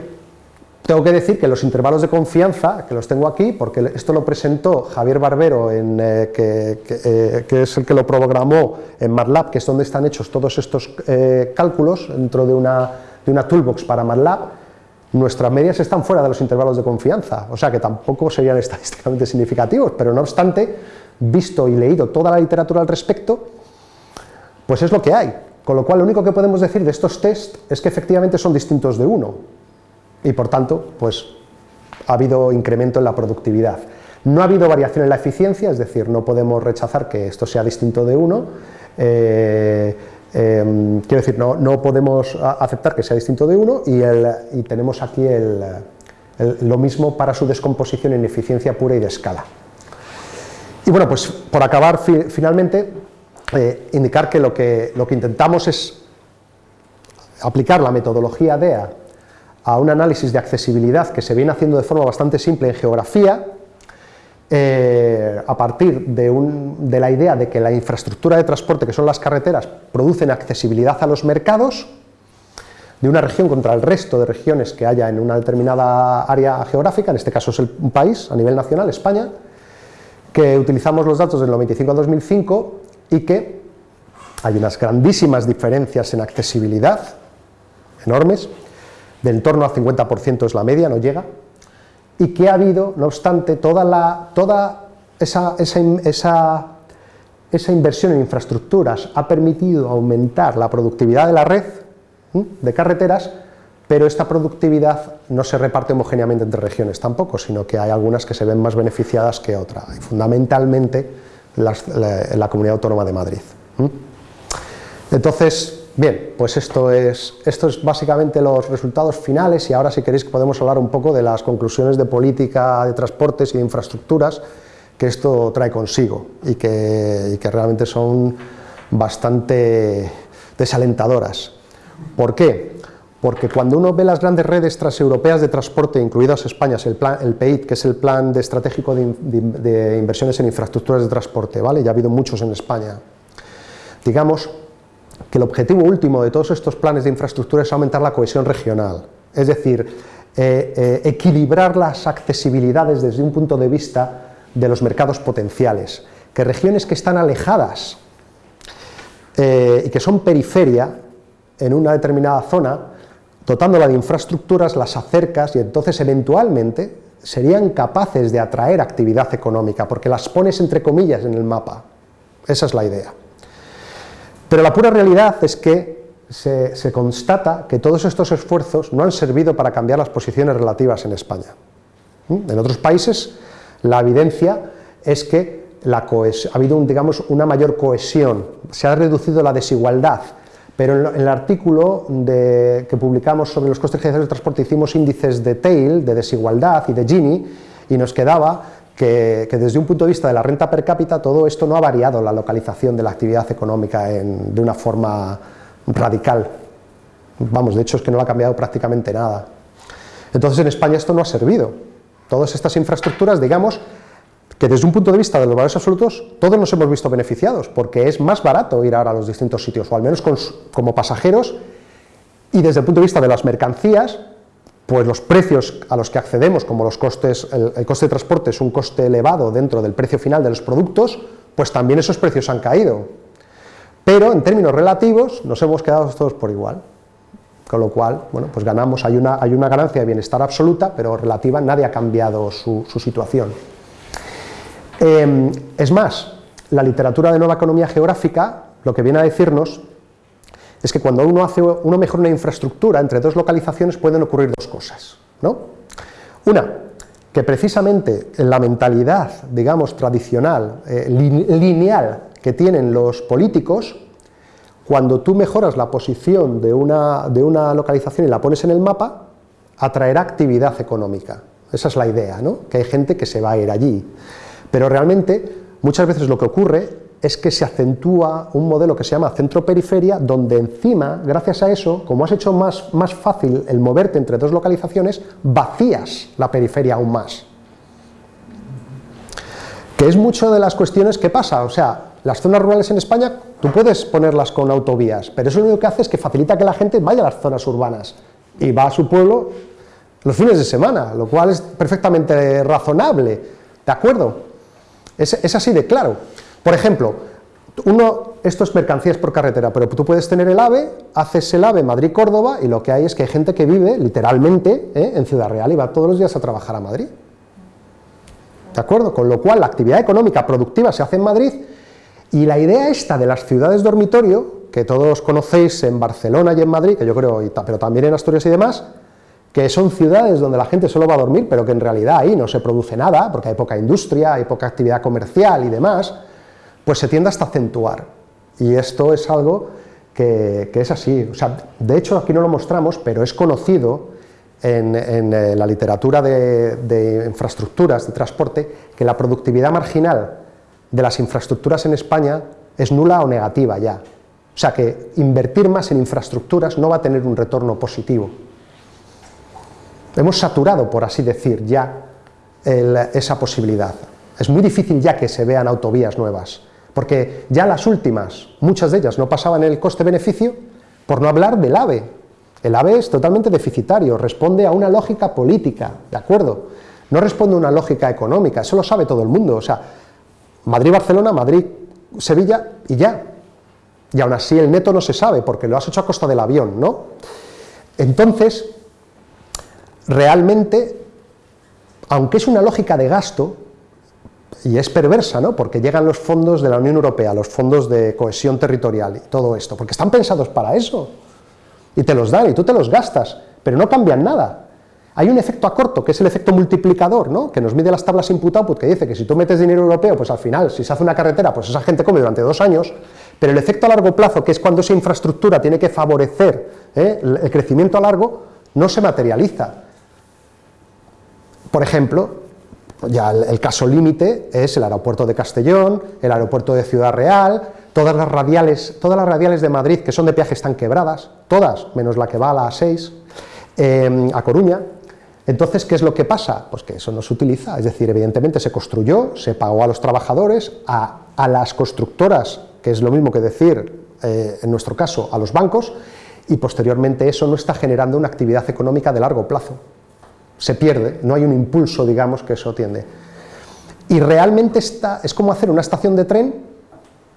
tengo que decir que los intervalos de confianza, que los tengo aquí, porque esto lo presentó Javier Barbero, en, eh, eh, que, es el que lo programó en MATLAB, que es donde están hechos todos estos eh, cálculos dentro de una, de una toolbox para MATLAB, nuestras medias están fuera de los intervalos de confianza, o sea que tampoco serían estadísticamente significativos, pero no obstante, visto y leído toda la literatura al respecto, pues es lo que hay. Con lo cual, lo único que podemos decir de estos test es que efectivamente son distintos de uno, y por tanto, pues ha habido incremento en la productividad. No ha habido variación en la eficiencia, es decir, no podemos rechazar que esto sea distinto de uno, eh, Em, quiero decir, no, no, podemos aceptar que sea distinto de uno y, y tenemos aquí el, lo mismo para su descomposición en eficiencia pura y de escala. Y bueno, pues por acabar finalmente, eh, indicar que lo, que lo que intentamos es aplicar la metodología DEA a un análisis de accesibilidad que se viene haciendo de forma bastante simple en geografía, eh, a partir de, la idea de que la infraestructura de transporte, que son las carreteras, producen accesibilidad a los mercados de una región contra el resto de regiones que haya en una determinada área geográfica, en este caso es un país a nivel nacional, España, que utilizamos los datos del 95 a 2005 y que hay unas grandísimas diferencias en accesibilidad, enormes, de en torno al 50% es la media, no llega, y que ha habido, no obstante, toda, la, toda esa, esa, esa, inversión en infraestructuras ha permitido aumentar la productividad de la red de carreteras, pero esta productividad no se reparte homogéneamente entre regiones tampoco, sino que hay algunas que se ven más beneficiadas que otras, y fundamentalmente la, la, Comunidad Autónoma de Madrid. Entonces, Bien, pues esto es, esto es básicamente los resultados finales y ahora si queréis podemos hablar un poco de las conclusiones de política de transportes y de infraestructuras que esto trae consigo y que, realmente son bastante desalentadoras. ¿Por qué? Porque cuando uno ve las grandes redes transeuropeas de transporte, incluidas España, el, plan, el PEIT, que es el Plan Estratégico de, de Inversiones en Infraestructuras de Transporte, ¿vale? ya ha habido muchos en España, digamos, que el objetivo último de todos estos planes de infraestructura es aumentar la cohesión regional, es decir, eh, eh, equilibrar las accesibilidades desde un punto de vista de los mercados potenciales, que regiones que están alejadas eh, y que son periferia en una determinada zona, dotándola de infraestructuras, las acercas y entonces eventualmente serían capaces de atraer actividad económica, porque las pones entre comillas en el mapa. Esa es la idea. Pero la pura realidad es que se, constata que todos estos esfuerzos no han servido para cambiar las posiciones relativas en España. ¿Mm? En otros países La evidencia es que la ha habido digamos, una mayor cohesión, se ha reducido la desigualdad, pero en, el artículo que publicamos sobre los costes generales de transporte hicimos índices de TAIL, de desigualdad y de Gini, y nos quedaba que, desde un punto de vista de la renta per cápita todo esto no ha variado la localización de la actividad económica de una forma radical. Vamos, de hecho es que no ha cambiado prácticamente nada. Entonces en España esto no ha servido. Todas estas infraestructuras, digamos, que desde un punto de vista de los valores absolutos, todos nos hemos visto beneficiados, porque es más barato ir ahora a los distintos sitios, o al menos como pasajeros, y desde el punto de vista de las mercancías, pues los precios a los que accedemos, como los costes, el, coste de transporte es un coste elevado dentro del precio final de los productos, pues también esos precios han caído. Pero en términos relativos nos hemos quedado todos por igual. Con lo cual, bueno, pues ganamos, hay una, hay una ganancia de bienestar absoluta, pero relativa, nadie ha cambiado su, situación. Em, es más, la literatura de nueva economía geográfica lo que viene a decirnos es que cuando uno, hace, uno mejora una infraestructura entre dos localizaciones pueden ocurrir dos cosas. ¿no? Una, que precisamente en la mentalidad, digamos, tradicional, eh, lineal que tienen los políticos, cuando tú mejoras la posición de una, de una localización y la pones en el mapa, atraerá actividad económica. Esa es la idea, ¿no? que hay gente que se va a ir allí. Pero realmente, muchas veces lo que ocurre es que se acentúa un modelo que se llama centro-periferia, donde encima, gracias a eso, como has hecho más, más fácil el moverte entre dos localizaciones, vacías la periferia aún más. Que es mucho de las cuestiones que pasa, o sea, las zonas rurales en España, tú puedes ponerlas con autovías, pero eso lo único que hace es que facilita que la gente vaya a las zonas urbanas y va a su pueblo los fines de semana, lo cual es perfectamente razonable, ¿de acuerdo? Es, es así de claro. Por ejemplo, uno, esto es mercancías por carretera, pero tú puedes tener el AVE, haces el AVE Madrid-Córdoba y lo que hay es que hay gente que vive literalmente ¿eh? en Ciudad Real y va todos los días a trabajar a Madrid. ¿De acuerdo? Con lo cual la actividad económica productiva se hace en Madrid y la idea esta de las ciudades dormitorio, que todos conocéis en Barcelona y en Madrid, que yo creo, pero también en Asturias y demás, que son ciudades donde la gente solo va a dormir, pero que en realidad ahí no se produce nada, porque hay poca industria, hay poca actividad comercial y demás, pues se tiende hasta acentuar. Y esto es algo que, es así. O sea, de hecho, aquí no lo mostramos, pero es conocido en, eh, la literatura de, infraestructuras de transporte que la productividad marginal de las infraestructuras en España es nula o negativa ya. O sea que invertir más en infraestructuras no va a tener un retorno positivo. Hemos saturado, por así decir, ya esa posibilidad. Es muy difícil ya que se vean autovías nuevas porque ya las últimas, muchas de ellas no pasaban el coste-beneficio, por no hablar del AVE. El AVE es totalmente deficitario, responde a una lógica política, ¿de acuerdo? No responde a una lógica económica, eso lo sabe todo el mundo, o sea, Madrid-Barcelona, Madrid-Sevilla y ya. Y aún así el neto no se sabe, porque lo has hecho a costa del avión, ¿no? Entonces, realmente, aunque es una lógica de gasto, y es perversa, ¿no? porque llegan los fondos de la Unión Europea, los fondos de cohesión territorial y todo esto, porque están pensados para eso, y te los dan y tú te los gastas, pero no cambian nada. Hay un efecto a corto, que es el efecto multiplicador, ¿no? que nos mide las tablas input-output, que dice que si tú metes dinero europeo, pues al final, si se hace una carretera, pues esa gente come durante dos años, pero el efecto a largo plazo, que es cuando esa infraestructura tiene que favorecer ¿eh? el crecimiento a largo, no se materializa. Por ejemplo, ya el, caso límite es el aeropuerto de Castellón, el aeropuerto de Ciudad Real, todas las radiales, todas las radiales de Madrid que son de peaje están quebradas, todas, menos la que va a la A6, em, a Coruña. Entonces, ¿qué es lo que pasa? Pues que eso no se utiliza, es decir, evidentemente se construyó, se pagó a los trabajadores, a, las constructoras, que es lo mismo que decir, eh, en nuestro caso, a los bancos, y posteriormente eso no está generando una actividad económica de largo plazo se pierde, no hay un impulso, digamos, que eso tiende. Y realmente está, es como hacer una estación de tren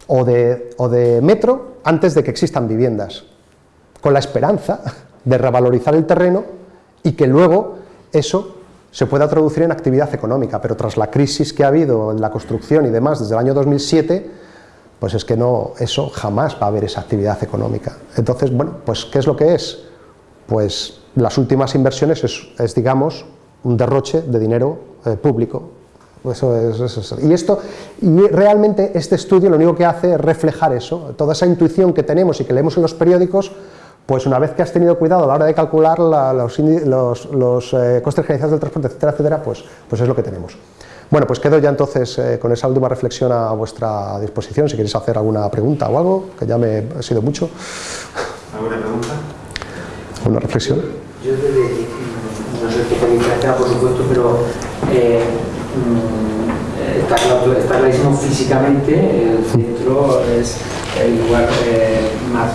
o de, o de metro antes de que existan viviendas, con la esperanza de revalorizar el terreno y que luego eso se pueda traducir en actividad económica, pero tras la crisis que ha habido en la construcción y demás desde el año 2007, pues es que no, eso jamás va a haber esa actividad económica. Entonces, bueno, pues ¿qué es lo que es? Pues las últimas inversiones es, digamos, un derroche de dinero eh, público, Eso es, Y, esto, y realmente este estudio lo único que hace es reflejar eso, toda esa intuición que tenemos y que leemos en los periódicos, pues una vez que has tenido cuidado a la hora de calcular los, eh, costes generalizados del transporte, etcétera, etcétera, pues, pues es lo que tenemos. Bueno, pues quedo ya entonces eh, con esa última reflexión a vuestra disposición, si queréis hacer alguna pregunta o algo, que ya me ha sido mucho. ¿Alguna pregunta? ¿Una reflexión? Yo, desde, no sé qué por supuesto, pero eh, Mm, está, claro, está clarísimo físicamente, el centro es el lugar eh, más,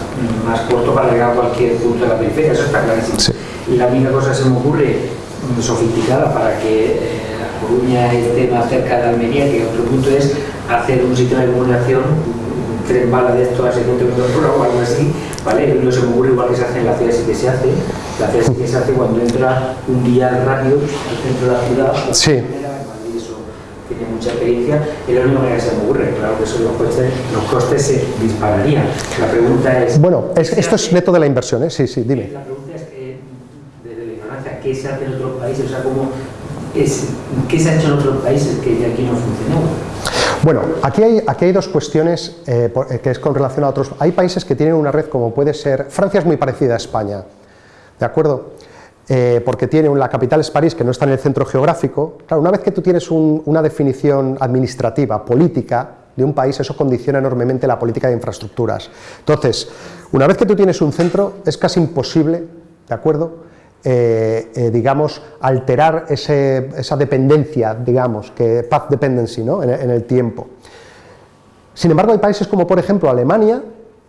más, corto para llegar a cualquier punto de la periferia, eso está clarísimo. Y la única cosa que se me ocurre mm, sofisticada para que eh, la Coruña esté más cerca de Almería, que otro punto es hacer un sistema de comunicación tren bala de esto a 600 km por hora o algo así, ¿vale? No se me ocurre igual que se hace en la ciudad, sí que se hace. La ciudad sí que se hace cuando entra un día rápido al centro de la ciudad. Sí tiene mucha experiencia, y la única manera que se me ocurre, claro que eso los costes, los costes se dispararían. La pregunta es... Bueno, esto es neto de la inversión, ¿eh? Sí, sí, dime. La pregunta es que, desde la ignorancia, ¿qué se hace en otros países? O sea, ¿cómo es, ¿qué se ha hecho en otros países que aquí no funcionó? Bueno, aquí hay, aquí hay dos cuestiones eh, eh, que es con relación a otros. Hay países que tienen una red como puede ser... Francia es muy parecida a España, ¿de acuerdo? Eh, porque tiene la capital es París, que no está en el centro geográfico. Claro, una vez que tú tienes una definición administrativa, política de un país, eso condiciona enormemente la política de infraestructuras. Entonces, una vez que tú tienes un centro, es casi imposible, ¿de acuerdo?, eh, eh, digamos, alterar esa dependencia, digamos, que path dependency, ¿no?, en el tiempo. Sin embargo, hay países como, por ejemplo, Alemania,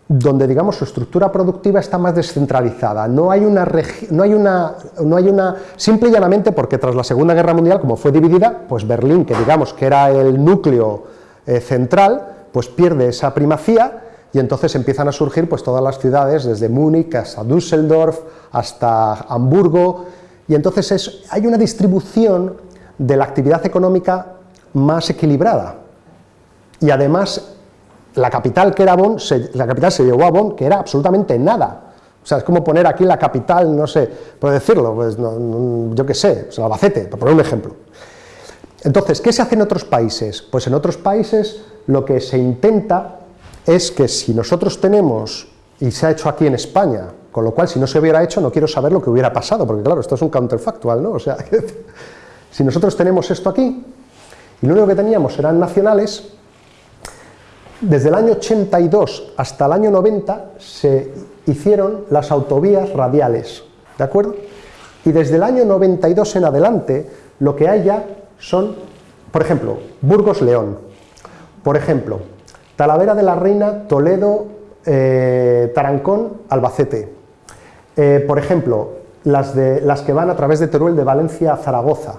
donde digamos su estructura productiva está más descentralizada, no hay una, no hay una, no hay una, simple y llanamente porque tras la Segunda Guerra Mundial, como fue dividida, pues Berlín, que digamos que era el núcleo eh, central, pues pierde esa primacía y entonces empiezan a surgir pues todas las ciudades, desde Múnich hasta Düsseldorf, hasta Hamburgo, y entonces es, hay una distribución de la actividad económica más equilibrada, y además la capital que era Bonn, la capital se llevó a Bonn, que era absolutamente nada. O sea, es como poner aquí la capital, no sé, puedo decirlo, pues yo qué sé, pues Albacete, por poner un ejemplo. Entonces, ¿qué se hace en otros países? Pues en otros países lo que se intenta es que si nosotros tenemos, y se ha hecho aquí en España, con lo cual si no se hubiera hecho no quiero saber lo que hubiera pasado, porque claro, esto es un counterfactual, ¿no? O sea, si nosotros tenemos esto aquí, y lo único que teníamos eran nacionales, desde el año 82 hasta el año 90 se hicieron las autovías radiales, ¿de acuerdo? Y desde el año 92 en adelante lo que hay ya son, por ejemplo, Burgos-León, por ejemplo, Talavera de la Reina, Toledo, eh, Tarancón, Albacete, eh, por ejemplo, las, que van a través de Teruel de Valencia a Zaragoza.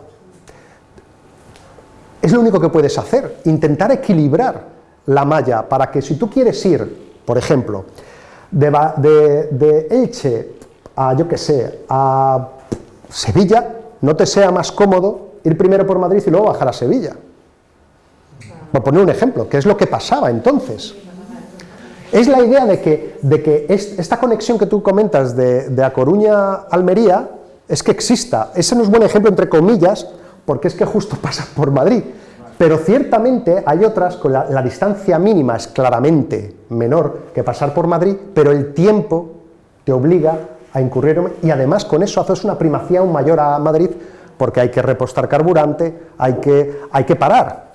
Es lo único que puedes hacer, intentar equilibrar la malla para que si tú quieres ir, por ejemplo, de, de, Elche a, yo que sé, a Sevilla, no te sea más cómodo ir primero por Madrid y luego bajar a Sevilla. Por poner un ejemplo, que es lo que pasaba entonces. Es la idea de que, de que esta conexión que tú comentas de, A Coruña a Almería es que exista. Ese no es buen ejemplo, entre comillas, porque es que justo pasa por Madrid. Pero ciertamente hay otras con la, distancia mínima es claramente menor que pasar por Madrid, pero el tiempo te obliga a incurrir, y además con eso haces una primacía aún mayor a Madrid, porque hay que repostar carburante, hay que, hay que parar.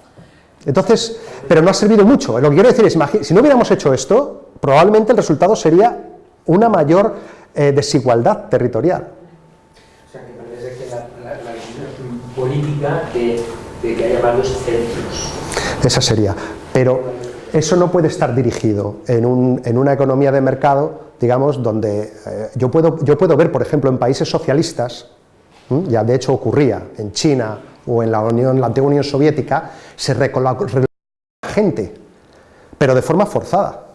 Entonces, pero no ha servido mucho. Lo que quiero decir es, si no hubiéramos hecho esto, probablemente el resultado sería una mayor eh, desigualdad territorial. O sea, que parece que la, la, política de de que haya varios centros. Esa sería, pero eso no puede estar dirigido en, una economía de mercado, digamos, donde eh, yo, puedo, yo puedo ver, por ejemplo, en países socialistas, ya de hecho ocurría en China o en la, Unión, la antigua Unión Soviética, se recoloca gente, pero de forma forzada.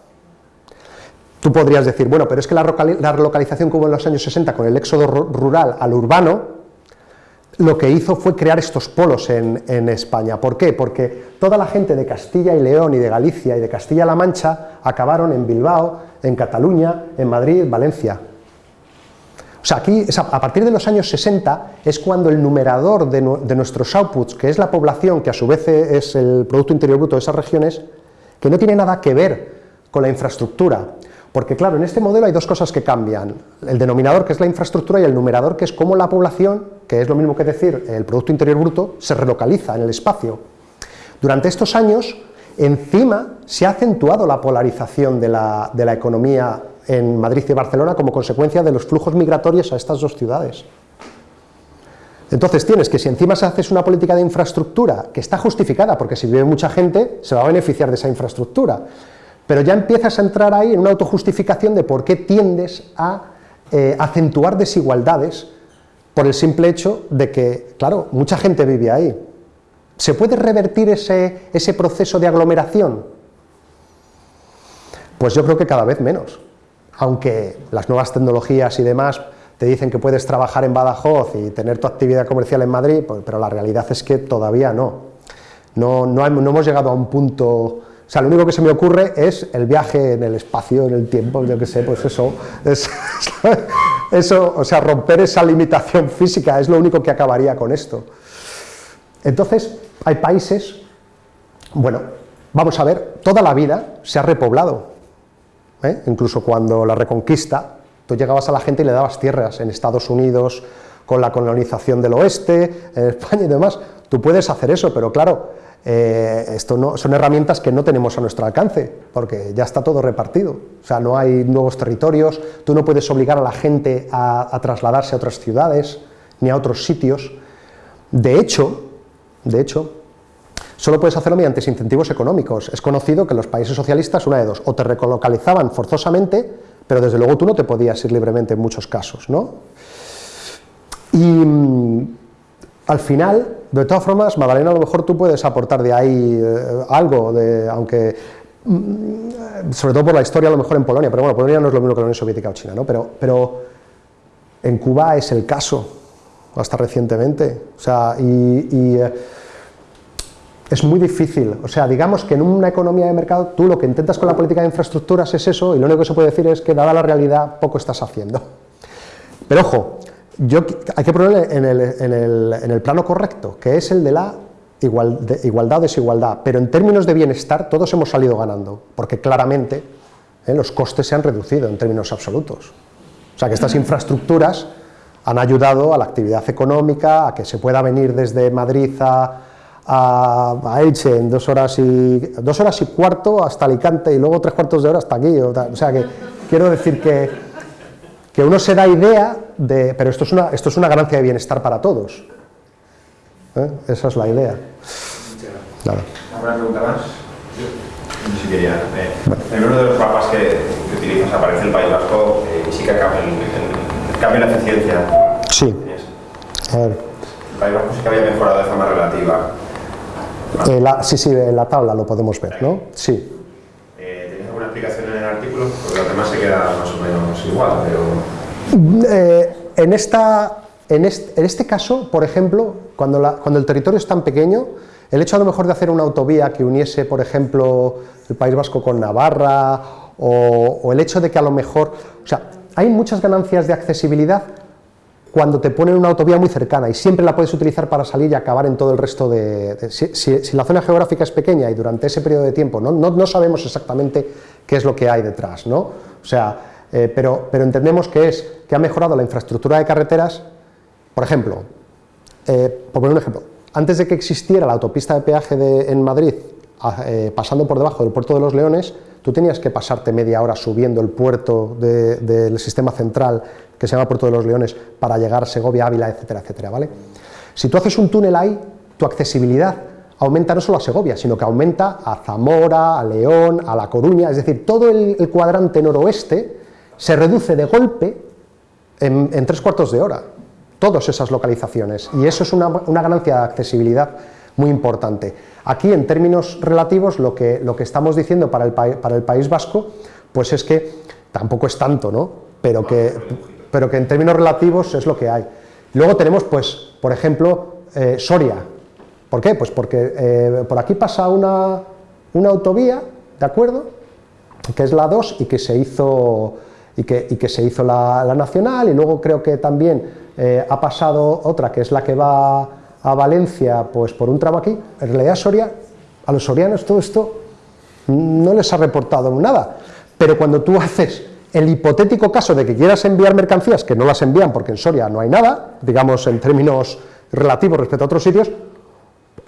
Tú podrías decir, bueno, pero es que la, relocalización como en los años 60 con el éxodo rural al urbano, lo que hizo fue crear estos polos en, España. ¿Por qué? Porque toda la gente de Castilla y León y de Galicia y de Castilla-La Mancha acabaron en Bilbao, en Cataluña, en Madrid, Valencia. O sea, aquí, a partir de los años 60, es cuando el numerador de, nuestros outputs, que es la población, que a su vez es el Producto Interior Bruto de esas regiones, que no tiene nada que ver con la infraestructura, porque claro, en este modelo hay dos cosas que cambian, el denominador que es la infraestructura y el numerador que es cómo la población, que es lo mismo que decir el Producto Interior Bruto, se relocaliza en el espacio. Durante estos años, encima se ha acentuado la polarización de la, de la economía en Madrid y Barcelona como consecuencia de los flujos migratorios a estas dos ciudades. Entonces tienes que si encima se haces una política de infraestructura que está justificada, porque si vive mucha gente se va a beneficiar de esa infraestructura, pero ya empiezas a entrar ahí en una autojustificación de por qué tiendes a eh, acentuar desigualdades por el simple hecho de que, claro, mucha gente vive ahí. ¿Se puede revertir ese, ese proceso de aglomeración? Pues yo creo que cada vez menos, aunque las nuevas tecnologías y demás te dicen que puedes trabajar en Badajoz y tener tu actividad comercial en Madrid, pues, pero la realidad es que todavía no. No, no hemos llegado a un punto o sea, lo único que se me ocurre es el viaje en el espacio, en el tiempo, yo qué sé, pues eso, eso, o sea, romper esa limitación física es lo único que acabaría con esto. Entonces, hay países, bueno, vamos a ver, toda la vida se ha repoblado, ¿eh? incluso cuando la reconquista, tú llegabas a la gente y le dabas tierras, en Estados Unidos, con la colonización del oeste, en España y demás, tú puedes hacer eso, pero claro, eh, esto no, son herramientas que no tenemos a nuestro alcance, porque ya está todo repartido, o sea, no hay nuevos territorios, tú no puedes obligar a la gente a, trasladarse a otras ciudades, ni a otros sitios. De hecho, de hecho, solo puedes hacerlo mediante incentivos económicos. Es conocido que los países socialistas, una de dos, o te recolocalizaban forzosamente, pero desde luego tú no te podías ir libremente en muchos casos, ¿no? Y mm, al final, de todas formas, Magdalena, a lo mejor tú puedes aportar de ahí eh, algo, de, aunque mm, sobre todo por la historia a lo mejor en Polonia, pero bueno, Polonia no es lo mismo que la Unión Soviética o China, ¿no? pero, en Cuba es el caso, hasta recientemente, o sea, y, eh, es muy difícil, o sea, digamos que en una economía de mercado tú lo que intentas con la política de infraestructuras es eso, y lo único que se puede decir es que dada la realidad poco estás haciendo. Pero ojo, yo, hay que ponerle en el, plano correcto, que es el de la igualdad o desigualdad, pero en términos de bienestar todos hemos salido ganando, porque claramente eh, los costes se han reducido en términos absolutos. O sea que estas infraestructuras han ayudado a la actividad económica, a que se pueda venir desde Madrid a, a, Elche en dos horas, y, dos horas y cuarto hasta Alicante y luego tres cuartos de hora hasta aquí. o sea que quiero decir que que uno se da idea de, pero esto es una, esto es una ganancia de bienestar para todos. ¿Eh? Esa es la idea. Nada. ¿Alguna pregunta más? Yo sí quería. Eh, en uno de los mapas que, que, utilizas aparece el País Vasco eh, y sí que cambia, el, cambia la eficiencia. Sí. A ver. El País Vasco sí que había mejorado de forma relativa. Eh, la, sí, sí, en la tabla lo podemos ver, ¿no? Sí explicación en el artículo? Porque demás se queda más o menos igual, pero... Eh, en, esta, en, este, en este caso, por ejemplo, cuando, la, cuando el territorio es tan pequeño, el hecho a lo mejor de hacer una autovía que uniese, por ejemplo, el País Vasco con Navarra, o, o el hecho de que a lo mejor... O sea, hay muchas ganancias de accesibilidad cuando te ponen una autovía muy cercana y siempre la puedes utilizar para salir y acabar en todo el resto de... si, la zona geográfica es pequeña y durante ese periodo de tiempo no, no, no sabemos exactamente qué es lo que hay detrás, ¿no? O sea, eh, pero, pero, entendemos que es que ha mejorado la infraestructura de carreteras, por ejemplo, eh, por poner un ejemplo, antes de que existiera la autopista de peaje en Madrid, eh, pasando por debajo del puerto de los Leones, tú tenías que pasarte media hora subiendo el puerto del sistema central, que se llama Puerto de los Leones, para llegar a Segovia, Ávila, etcétera, etcétera, ¿vale? Si tú haces un túnel ahí, tu accesibilidad aumenta no solo a Segovia, sino que aumenta a Zamora, a León, a La Coruña, es decir, todo el, cuadrante noroeste se reduce de golpe en, tres cuartos de hora, todas esas localizaciones, y eso es una, ganancia de accesibilidad muy importante. Aquí, en términos relativos, lo que, lo que estamos diciendo para el, para el País Vasco, pues es que tampoco es tanto, ¿no? Pero que, pero que en términos relativos es lo que hay. Luego tenemos, pues, por ejemplo, eh, Soria, ¿Por qué? Pues porque eh, por aquí pasa una, autovía, ¿de acuerdo?, que es la 2 y que se hizo y que, y que se hizo la, la, nacional y luego creo que también eh, ha pasado otra que es la que va a Valencia pues por un tramo aquí, en realidad Soria, a los sorianos todo esto no les ha reportado nada, pero cuando tú haces el hipotético caso de que quieras enviar mercancías que no las envían porque en Soria no hay nada, digamos en términos relativos respecto a otros sitios,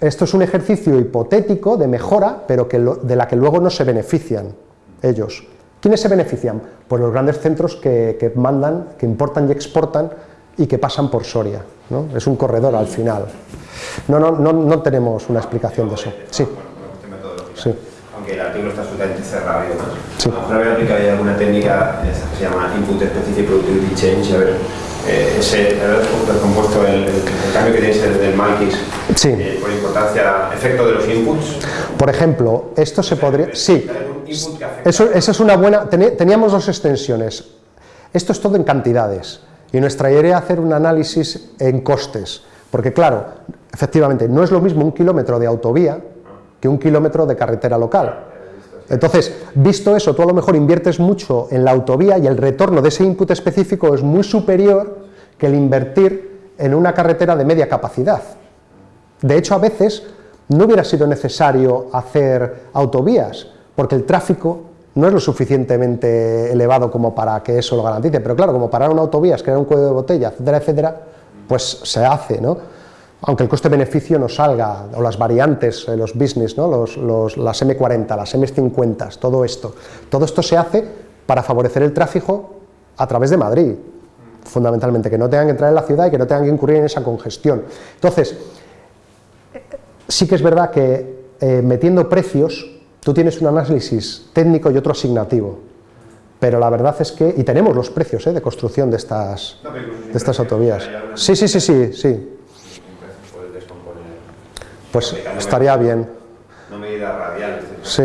esto es un ejercicio hipotético de mejora, pero que lo, de la que luego no se benefician ellos. ¿Quiénes se benefician? Pues los grandes centros que, que mandan, que importan y exportan y que pasan por Soria. ¿no? Es un corredor al final. No, no, no, no tenemos una explicación de eso. Sí. sí. Aunque el artículo está absolutamente cerrado y demás. Sí. A lo mejor había alguna técnica que se llama Input Specific Productivity Change, a ver, eh, ese compuesto, el, el, el, cambio que tienes del Malkis, sí. eh, por importancia, efecto de los inputs. Por ejemplo, esto se podría... Sí, eso, eso es una buena... Teníamos dos extensiones. Esto es todo en cantidades. Y nuestra idea es hacer un análisis en costes. Porque claro, efectivamente, no es lo mismo un kilómetro de autovía que un kilómetro de carretera local. Entonces, visto eso, tú a lo mejor inviertes mucho en la autovía y el retorno de ese input específico es muy superior que el invertir en una carretera de media capacidad. De hecho, a veces no hubiera sido necesario hacer autovías, porque el tráfico no es lo suficientemente elevado como para que eso lo garantice, pero claro, como parar una autovía es crear un cuello de botella, etcétera, etcétera, pues se hace, ¿no? aunque el coste-beneficio no salga, o las variantes, eh, los business, ¿no? los, los, las M40, las M50, todo esto. Todo esto se hace para favorecer el tráfico a través de Madrid, fundamentalmente, que no tengan que entrar en la ciudad y que no tengan que incurrir en esa congestión. Entonces, sí que es verdad que eh, metiendo precios, tú tienes un análisis técnico y otro asignativo, pero la verdad es que, y tenemos los precios ¿eh? de construcción de estas, de estas autovías. Sí, sí, sí, sí, sí. Pues estaría bien. No medidas radiales. Sí.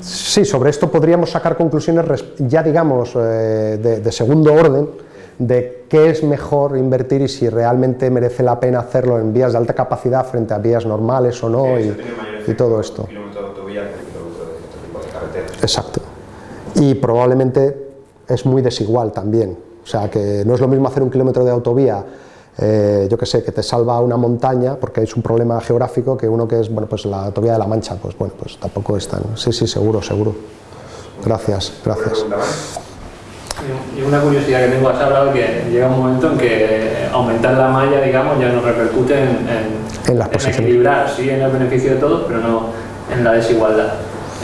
Sí, sobre esto podríamos sacar conclusiones ya digamos eh, de, de, segundo orden de qué es mejor invertir y si realmente merece la pena hacerlo en vías de alta capacidad frente a vías normales o no y, y, todo esto. Exacto. Y probablemente es muy desigual también. O sea que no es lo mismo hacer un kilómetro de autovía eh, yo que sé, que te salva una montaña porque es un problema geográfico que uno que es, bueno, pues la autovía de la Mancha, pues bueno, pues tampoco es tan, sí, sí, seguro, seguro. Gracias, gracias. Y una curiosidad que tengo, has hablado que llega un momento en que aumentar la malla, digamos, ya no repercute en, en, en, las en equilibrar, sí, en el beneficio de todos, pero no en la desigualdad.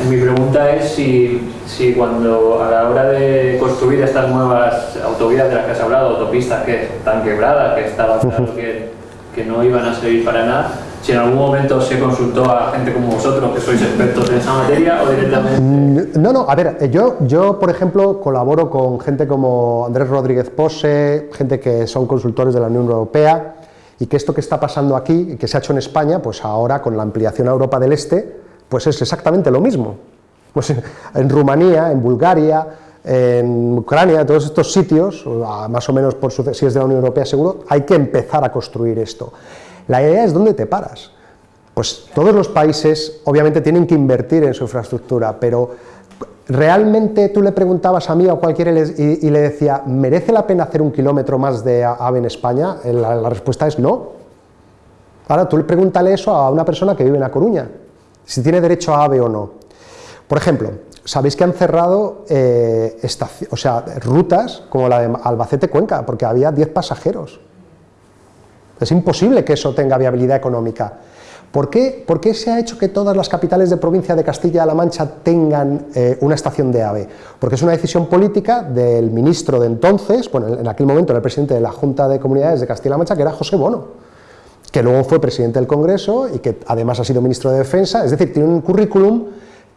Mi pregunta es si, si, cuando a la hora de construir estas nuevas autovías de las que has hablado, autopistas que están quebradas, que estaba claro que, que no iban a servir para nada, si en algún momento se consultó a gente como vosotros, que sois expertos en esa materia, o directamente... No, no, a ver, yo, yo por ejemplo colaboro con gente como Andrés Rodríguez Pose, gente que son consultores de la Unión Europea, y que esto que está pasando aquí, que se ha hecho en España, pues ahora con la ampliación a Europa del Este, pues es exactamente lo mismo. Pues en Rumanía, en Bulgaria, en Ucrania, todos estos sitios, más o menos por su, si es de la Unión Europea seguro, hay que empezar a construir esto. La idea es dónde te paras. Pues todos los países obviamente tienen que invertir en su infraestructura, pero realmente tú le preguntabas a mí o a cualquiera y, le decía, ¿merece la pena hacer un kilómetro más de AVE en España? La, la respuesta es no. Ahora tú le pregúntale eso a una persona que vive en La Coruña, si tiene derecho a AVE o no. Por ejemplo, sabéis que han cerrado eh, o sea, rutas como la de Albacete-Cuenca, porque había 10 pasajeros. Es imposible que eso tenga viabilidad económica. ¿Por qué, ¿Por qué, se ha hecho que todas las capitales de provincia de Castilla-La Mancha tengan eh, una estación de AVE? Porque es una decisión política del ministro de entonces, bueno, en aquel momento era el presidente de la Junta de Comunidades de Castilla-La Mancha, que era José Bono que luego fue presidente del Congreso y que además ha sido ministro de Defensa, es decir, tiene un currículum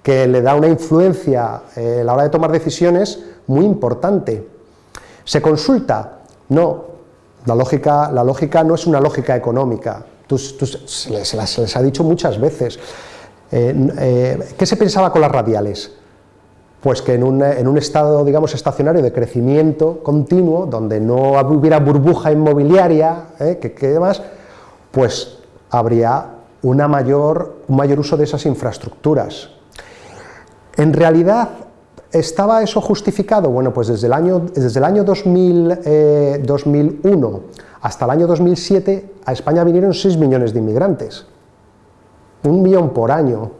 que le da una influencia eh, a la hora de tomar decisiones muy importante. ¿Se consulta? No, la lógica, la lógica no es una lógica económica, tú, se, les, ha dicho muchas veces. Eh, eh, ¿Qué se pensaba con las radiales? Pues que en un, en un, estado, digamos, estacionario de crecimiento continuo, donde no hubiera burbuja inmobiliaria, que, que demás, pues habría un mayor uso de esas infraestructuras. En realidad, ¿Estaba eso justificado? Bueno, pues desde el año, desde el año 2000, 2001 eh, hasta el año 2007 a España vinieron 6 millones de inmigrantes, un millón por año,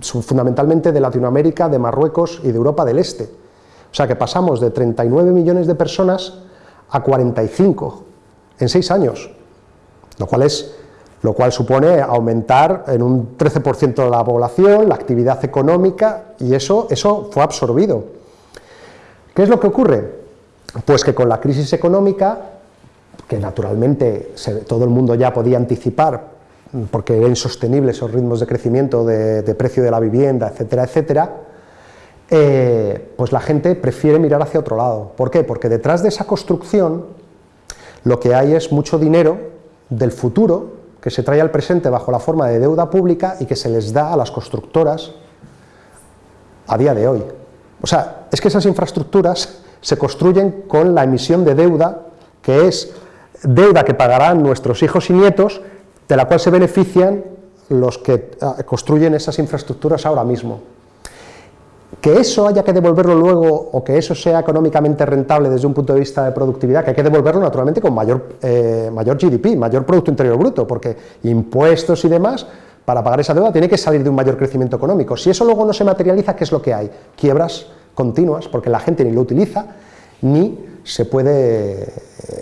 fundamentalmente de Latinoamérica, de Marruecos y de Europa del Este. O sea que pasamos de 39 millones de personas a 45 en 6 años, lo cual es lo cual supone aumentar en un 13% la población, la actividad económica, y eso, eso fue absorbido. ¿Qué es lo que ocurre? Pues que con la crisis económica, que naturalmente todo el mundo ya podía anticipar, porque era insostenible esos ritmos de crecimiento de, precio de la vivienda, etcétera, etcétera, eh, pues la gente prefiere mirar hacia otro lado. ¿Por qué? Porque detrás de esa construcción lo que hay es mucho dinero del futuro que se trae al presente bajo la forma de deuda pública y que se les da a las constructoras a día de hoy. O sea, es que esas infraestructuras se construyen con la emisión de deuda, que es deuda que pagarán nuestros hijos y nietos, de la cual se benefician los que ah, construyen esas infraestructuras ahora mismo. Que eso haya que devolverlo luego o que eso sea económicamente rentable desde un punto de vista de productividad, que hay que devolverlo naturalmente con mayor, eh, mayor GDP, mayor Producto Interior Bruto, porque impuestos y demás, para pagar esa deuda tiene que salir de un mayor crecimiento económico. Si eso luego no se materializa, ¿qué es lo que hay? Quiebras continuas, porque la gente ni lo utiliza, ni se puede,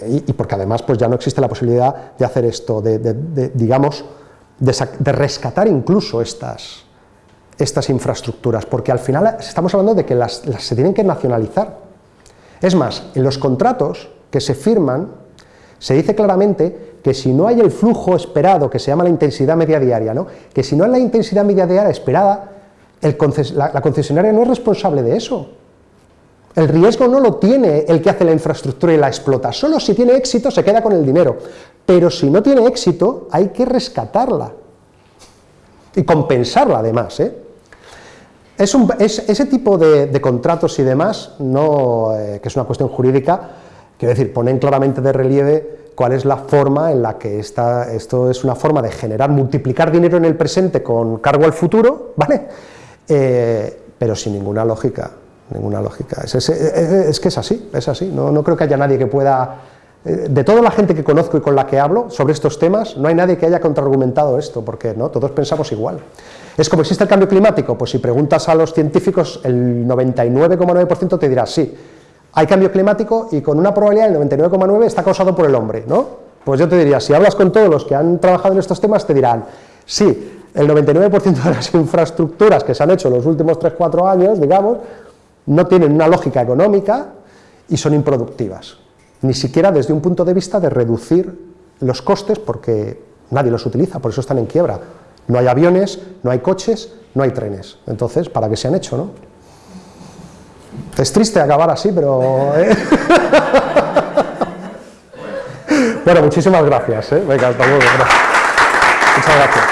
y, porque además pues ya no existe la posibilidad de hacer esto, de, digamos, de rescatar incluso estas, estas infraestructuras, porque al final estamos hablando de que las, se tienen que nacionalizar. Es más, en los contratos que se firman, se dice claramente que si no hay el flujo esperado, que se llama la intensidad media diaria, ¿no? que si no hay la intensidad media diaria esperada, la, la concesionaria no es responsable de eso. El riesgo no lo tiene el que hace la infraestructura y la explota, solo si tiene éxito se queda con el dinero, pero si no tiene éxito hay que rescatarla y compensarla además. ¿eh? Es ese tipo de, contratos y demás, no, eh, que es una cuestión jurídica, quiero decir, ponen claramente de relieve cuál es la forma en la que está, esto es una forma de generar, multiplicar dinero en el presente con cargo al futuro, ¿vale? Eh, pero sin ninguna lógica, ninguna lógica. Es, que es así, es así, no, no creo que haya nadie que pueda eh, de toda la gente que conozco y con la que hablo sobre estos temas, no hay nadie que haya contraargumentado esto, porque ¿no? todos pensamos igual. Es como existe el cambio climático, pues si preguntas a los científicos, el 99,9% te dirá sí, hay cambio climático y con una probabilidad del 99,9 está causado por el hombre, ¿no? Pues yo te diría, si hablas con todos los que han trabajado en estos temas, te dirán, sí, el 99% de las infraestructuras que se han hecho en los últimos 3-4 años, digamos, no tienen una lógica económica y son improductivas, ni siquiera desde un punto de vista de reducir los costes porque nadie los utiliza, por eso están en quiebra. No hay aviones, no hay coches, no hay trenes. Entonces, ¿para qué se han hecho, no? Es triste acabar así, pero... ¿eh? bueno, muchísimas gracias. ¿eh? Venga, hasta luego. Muchas gracias.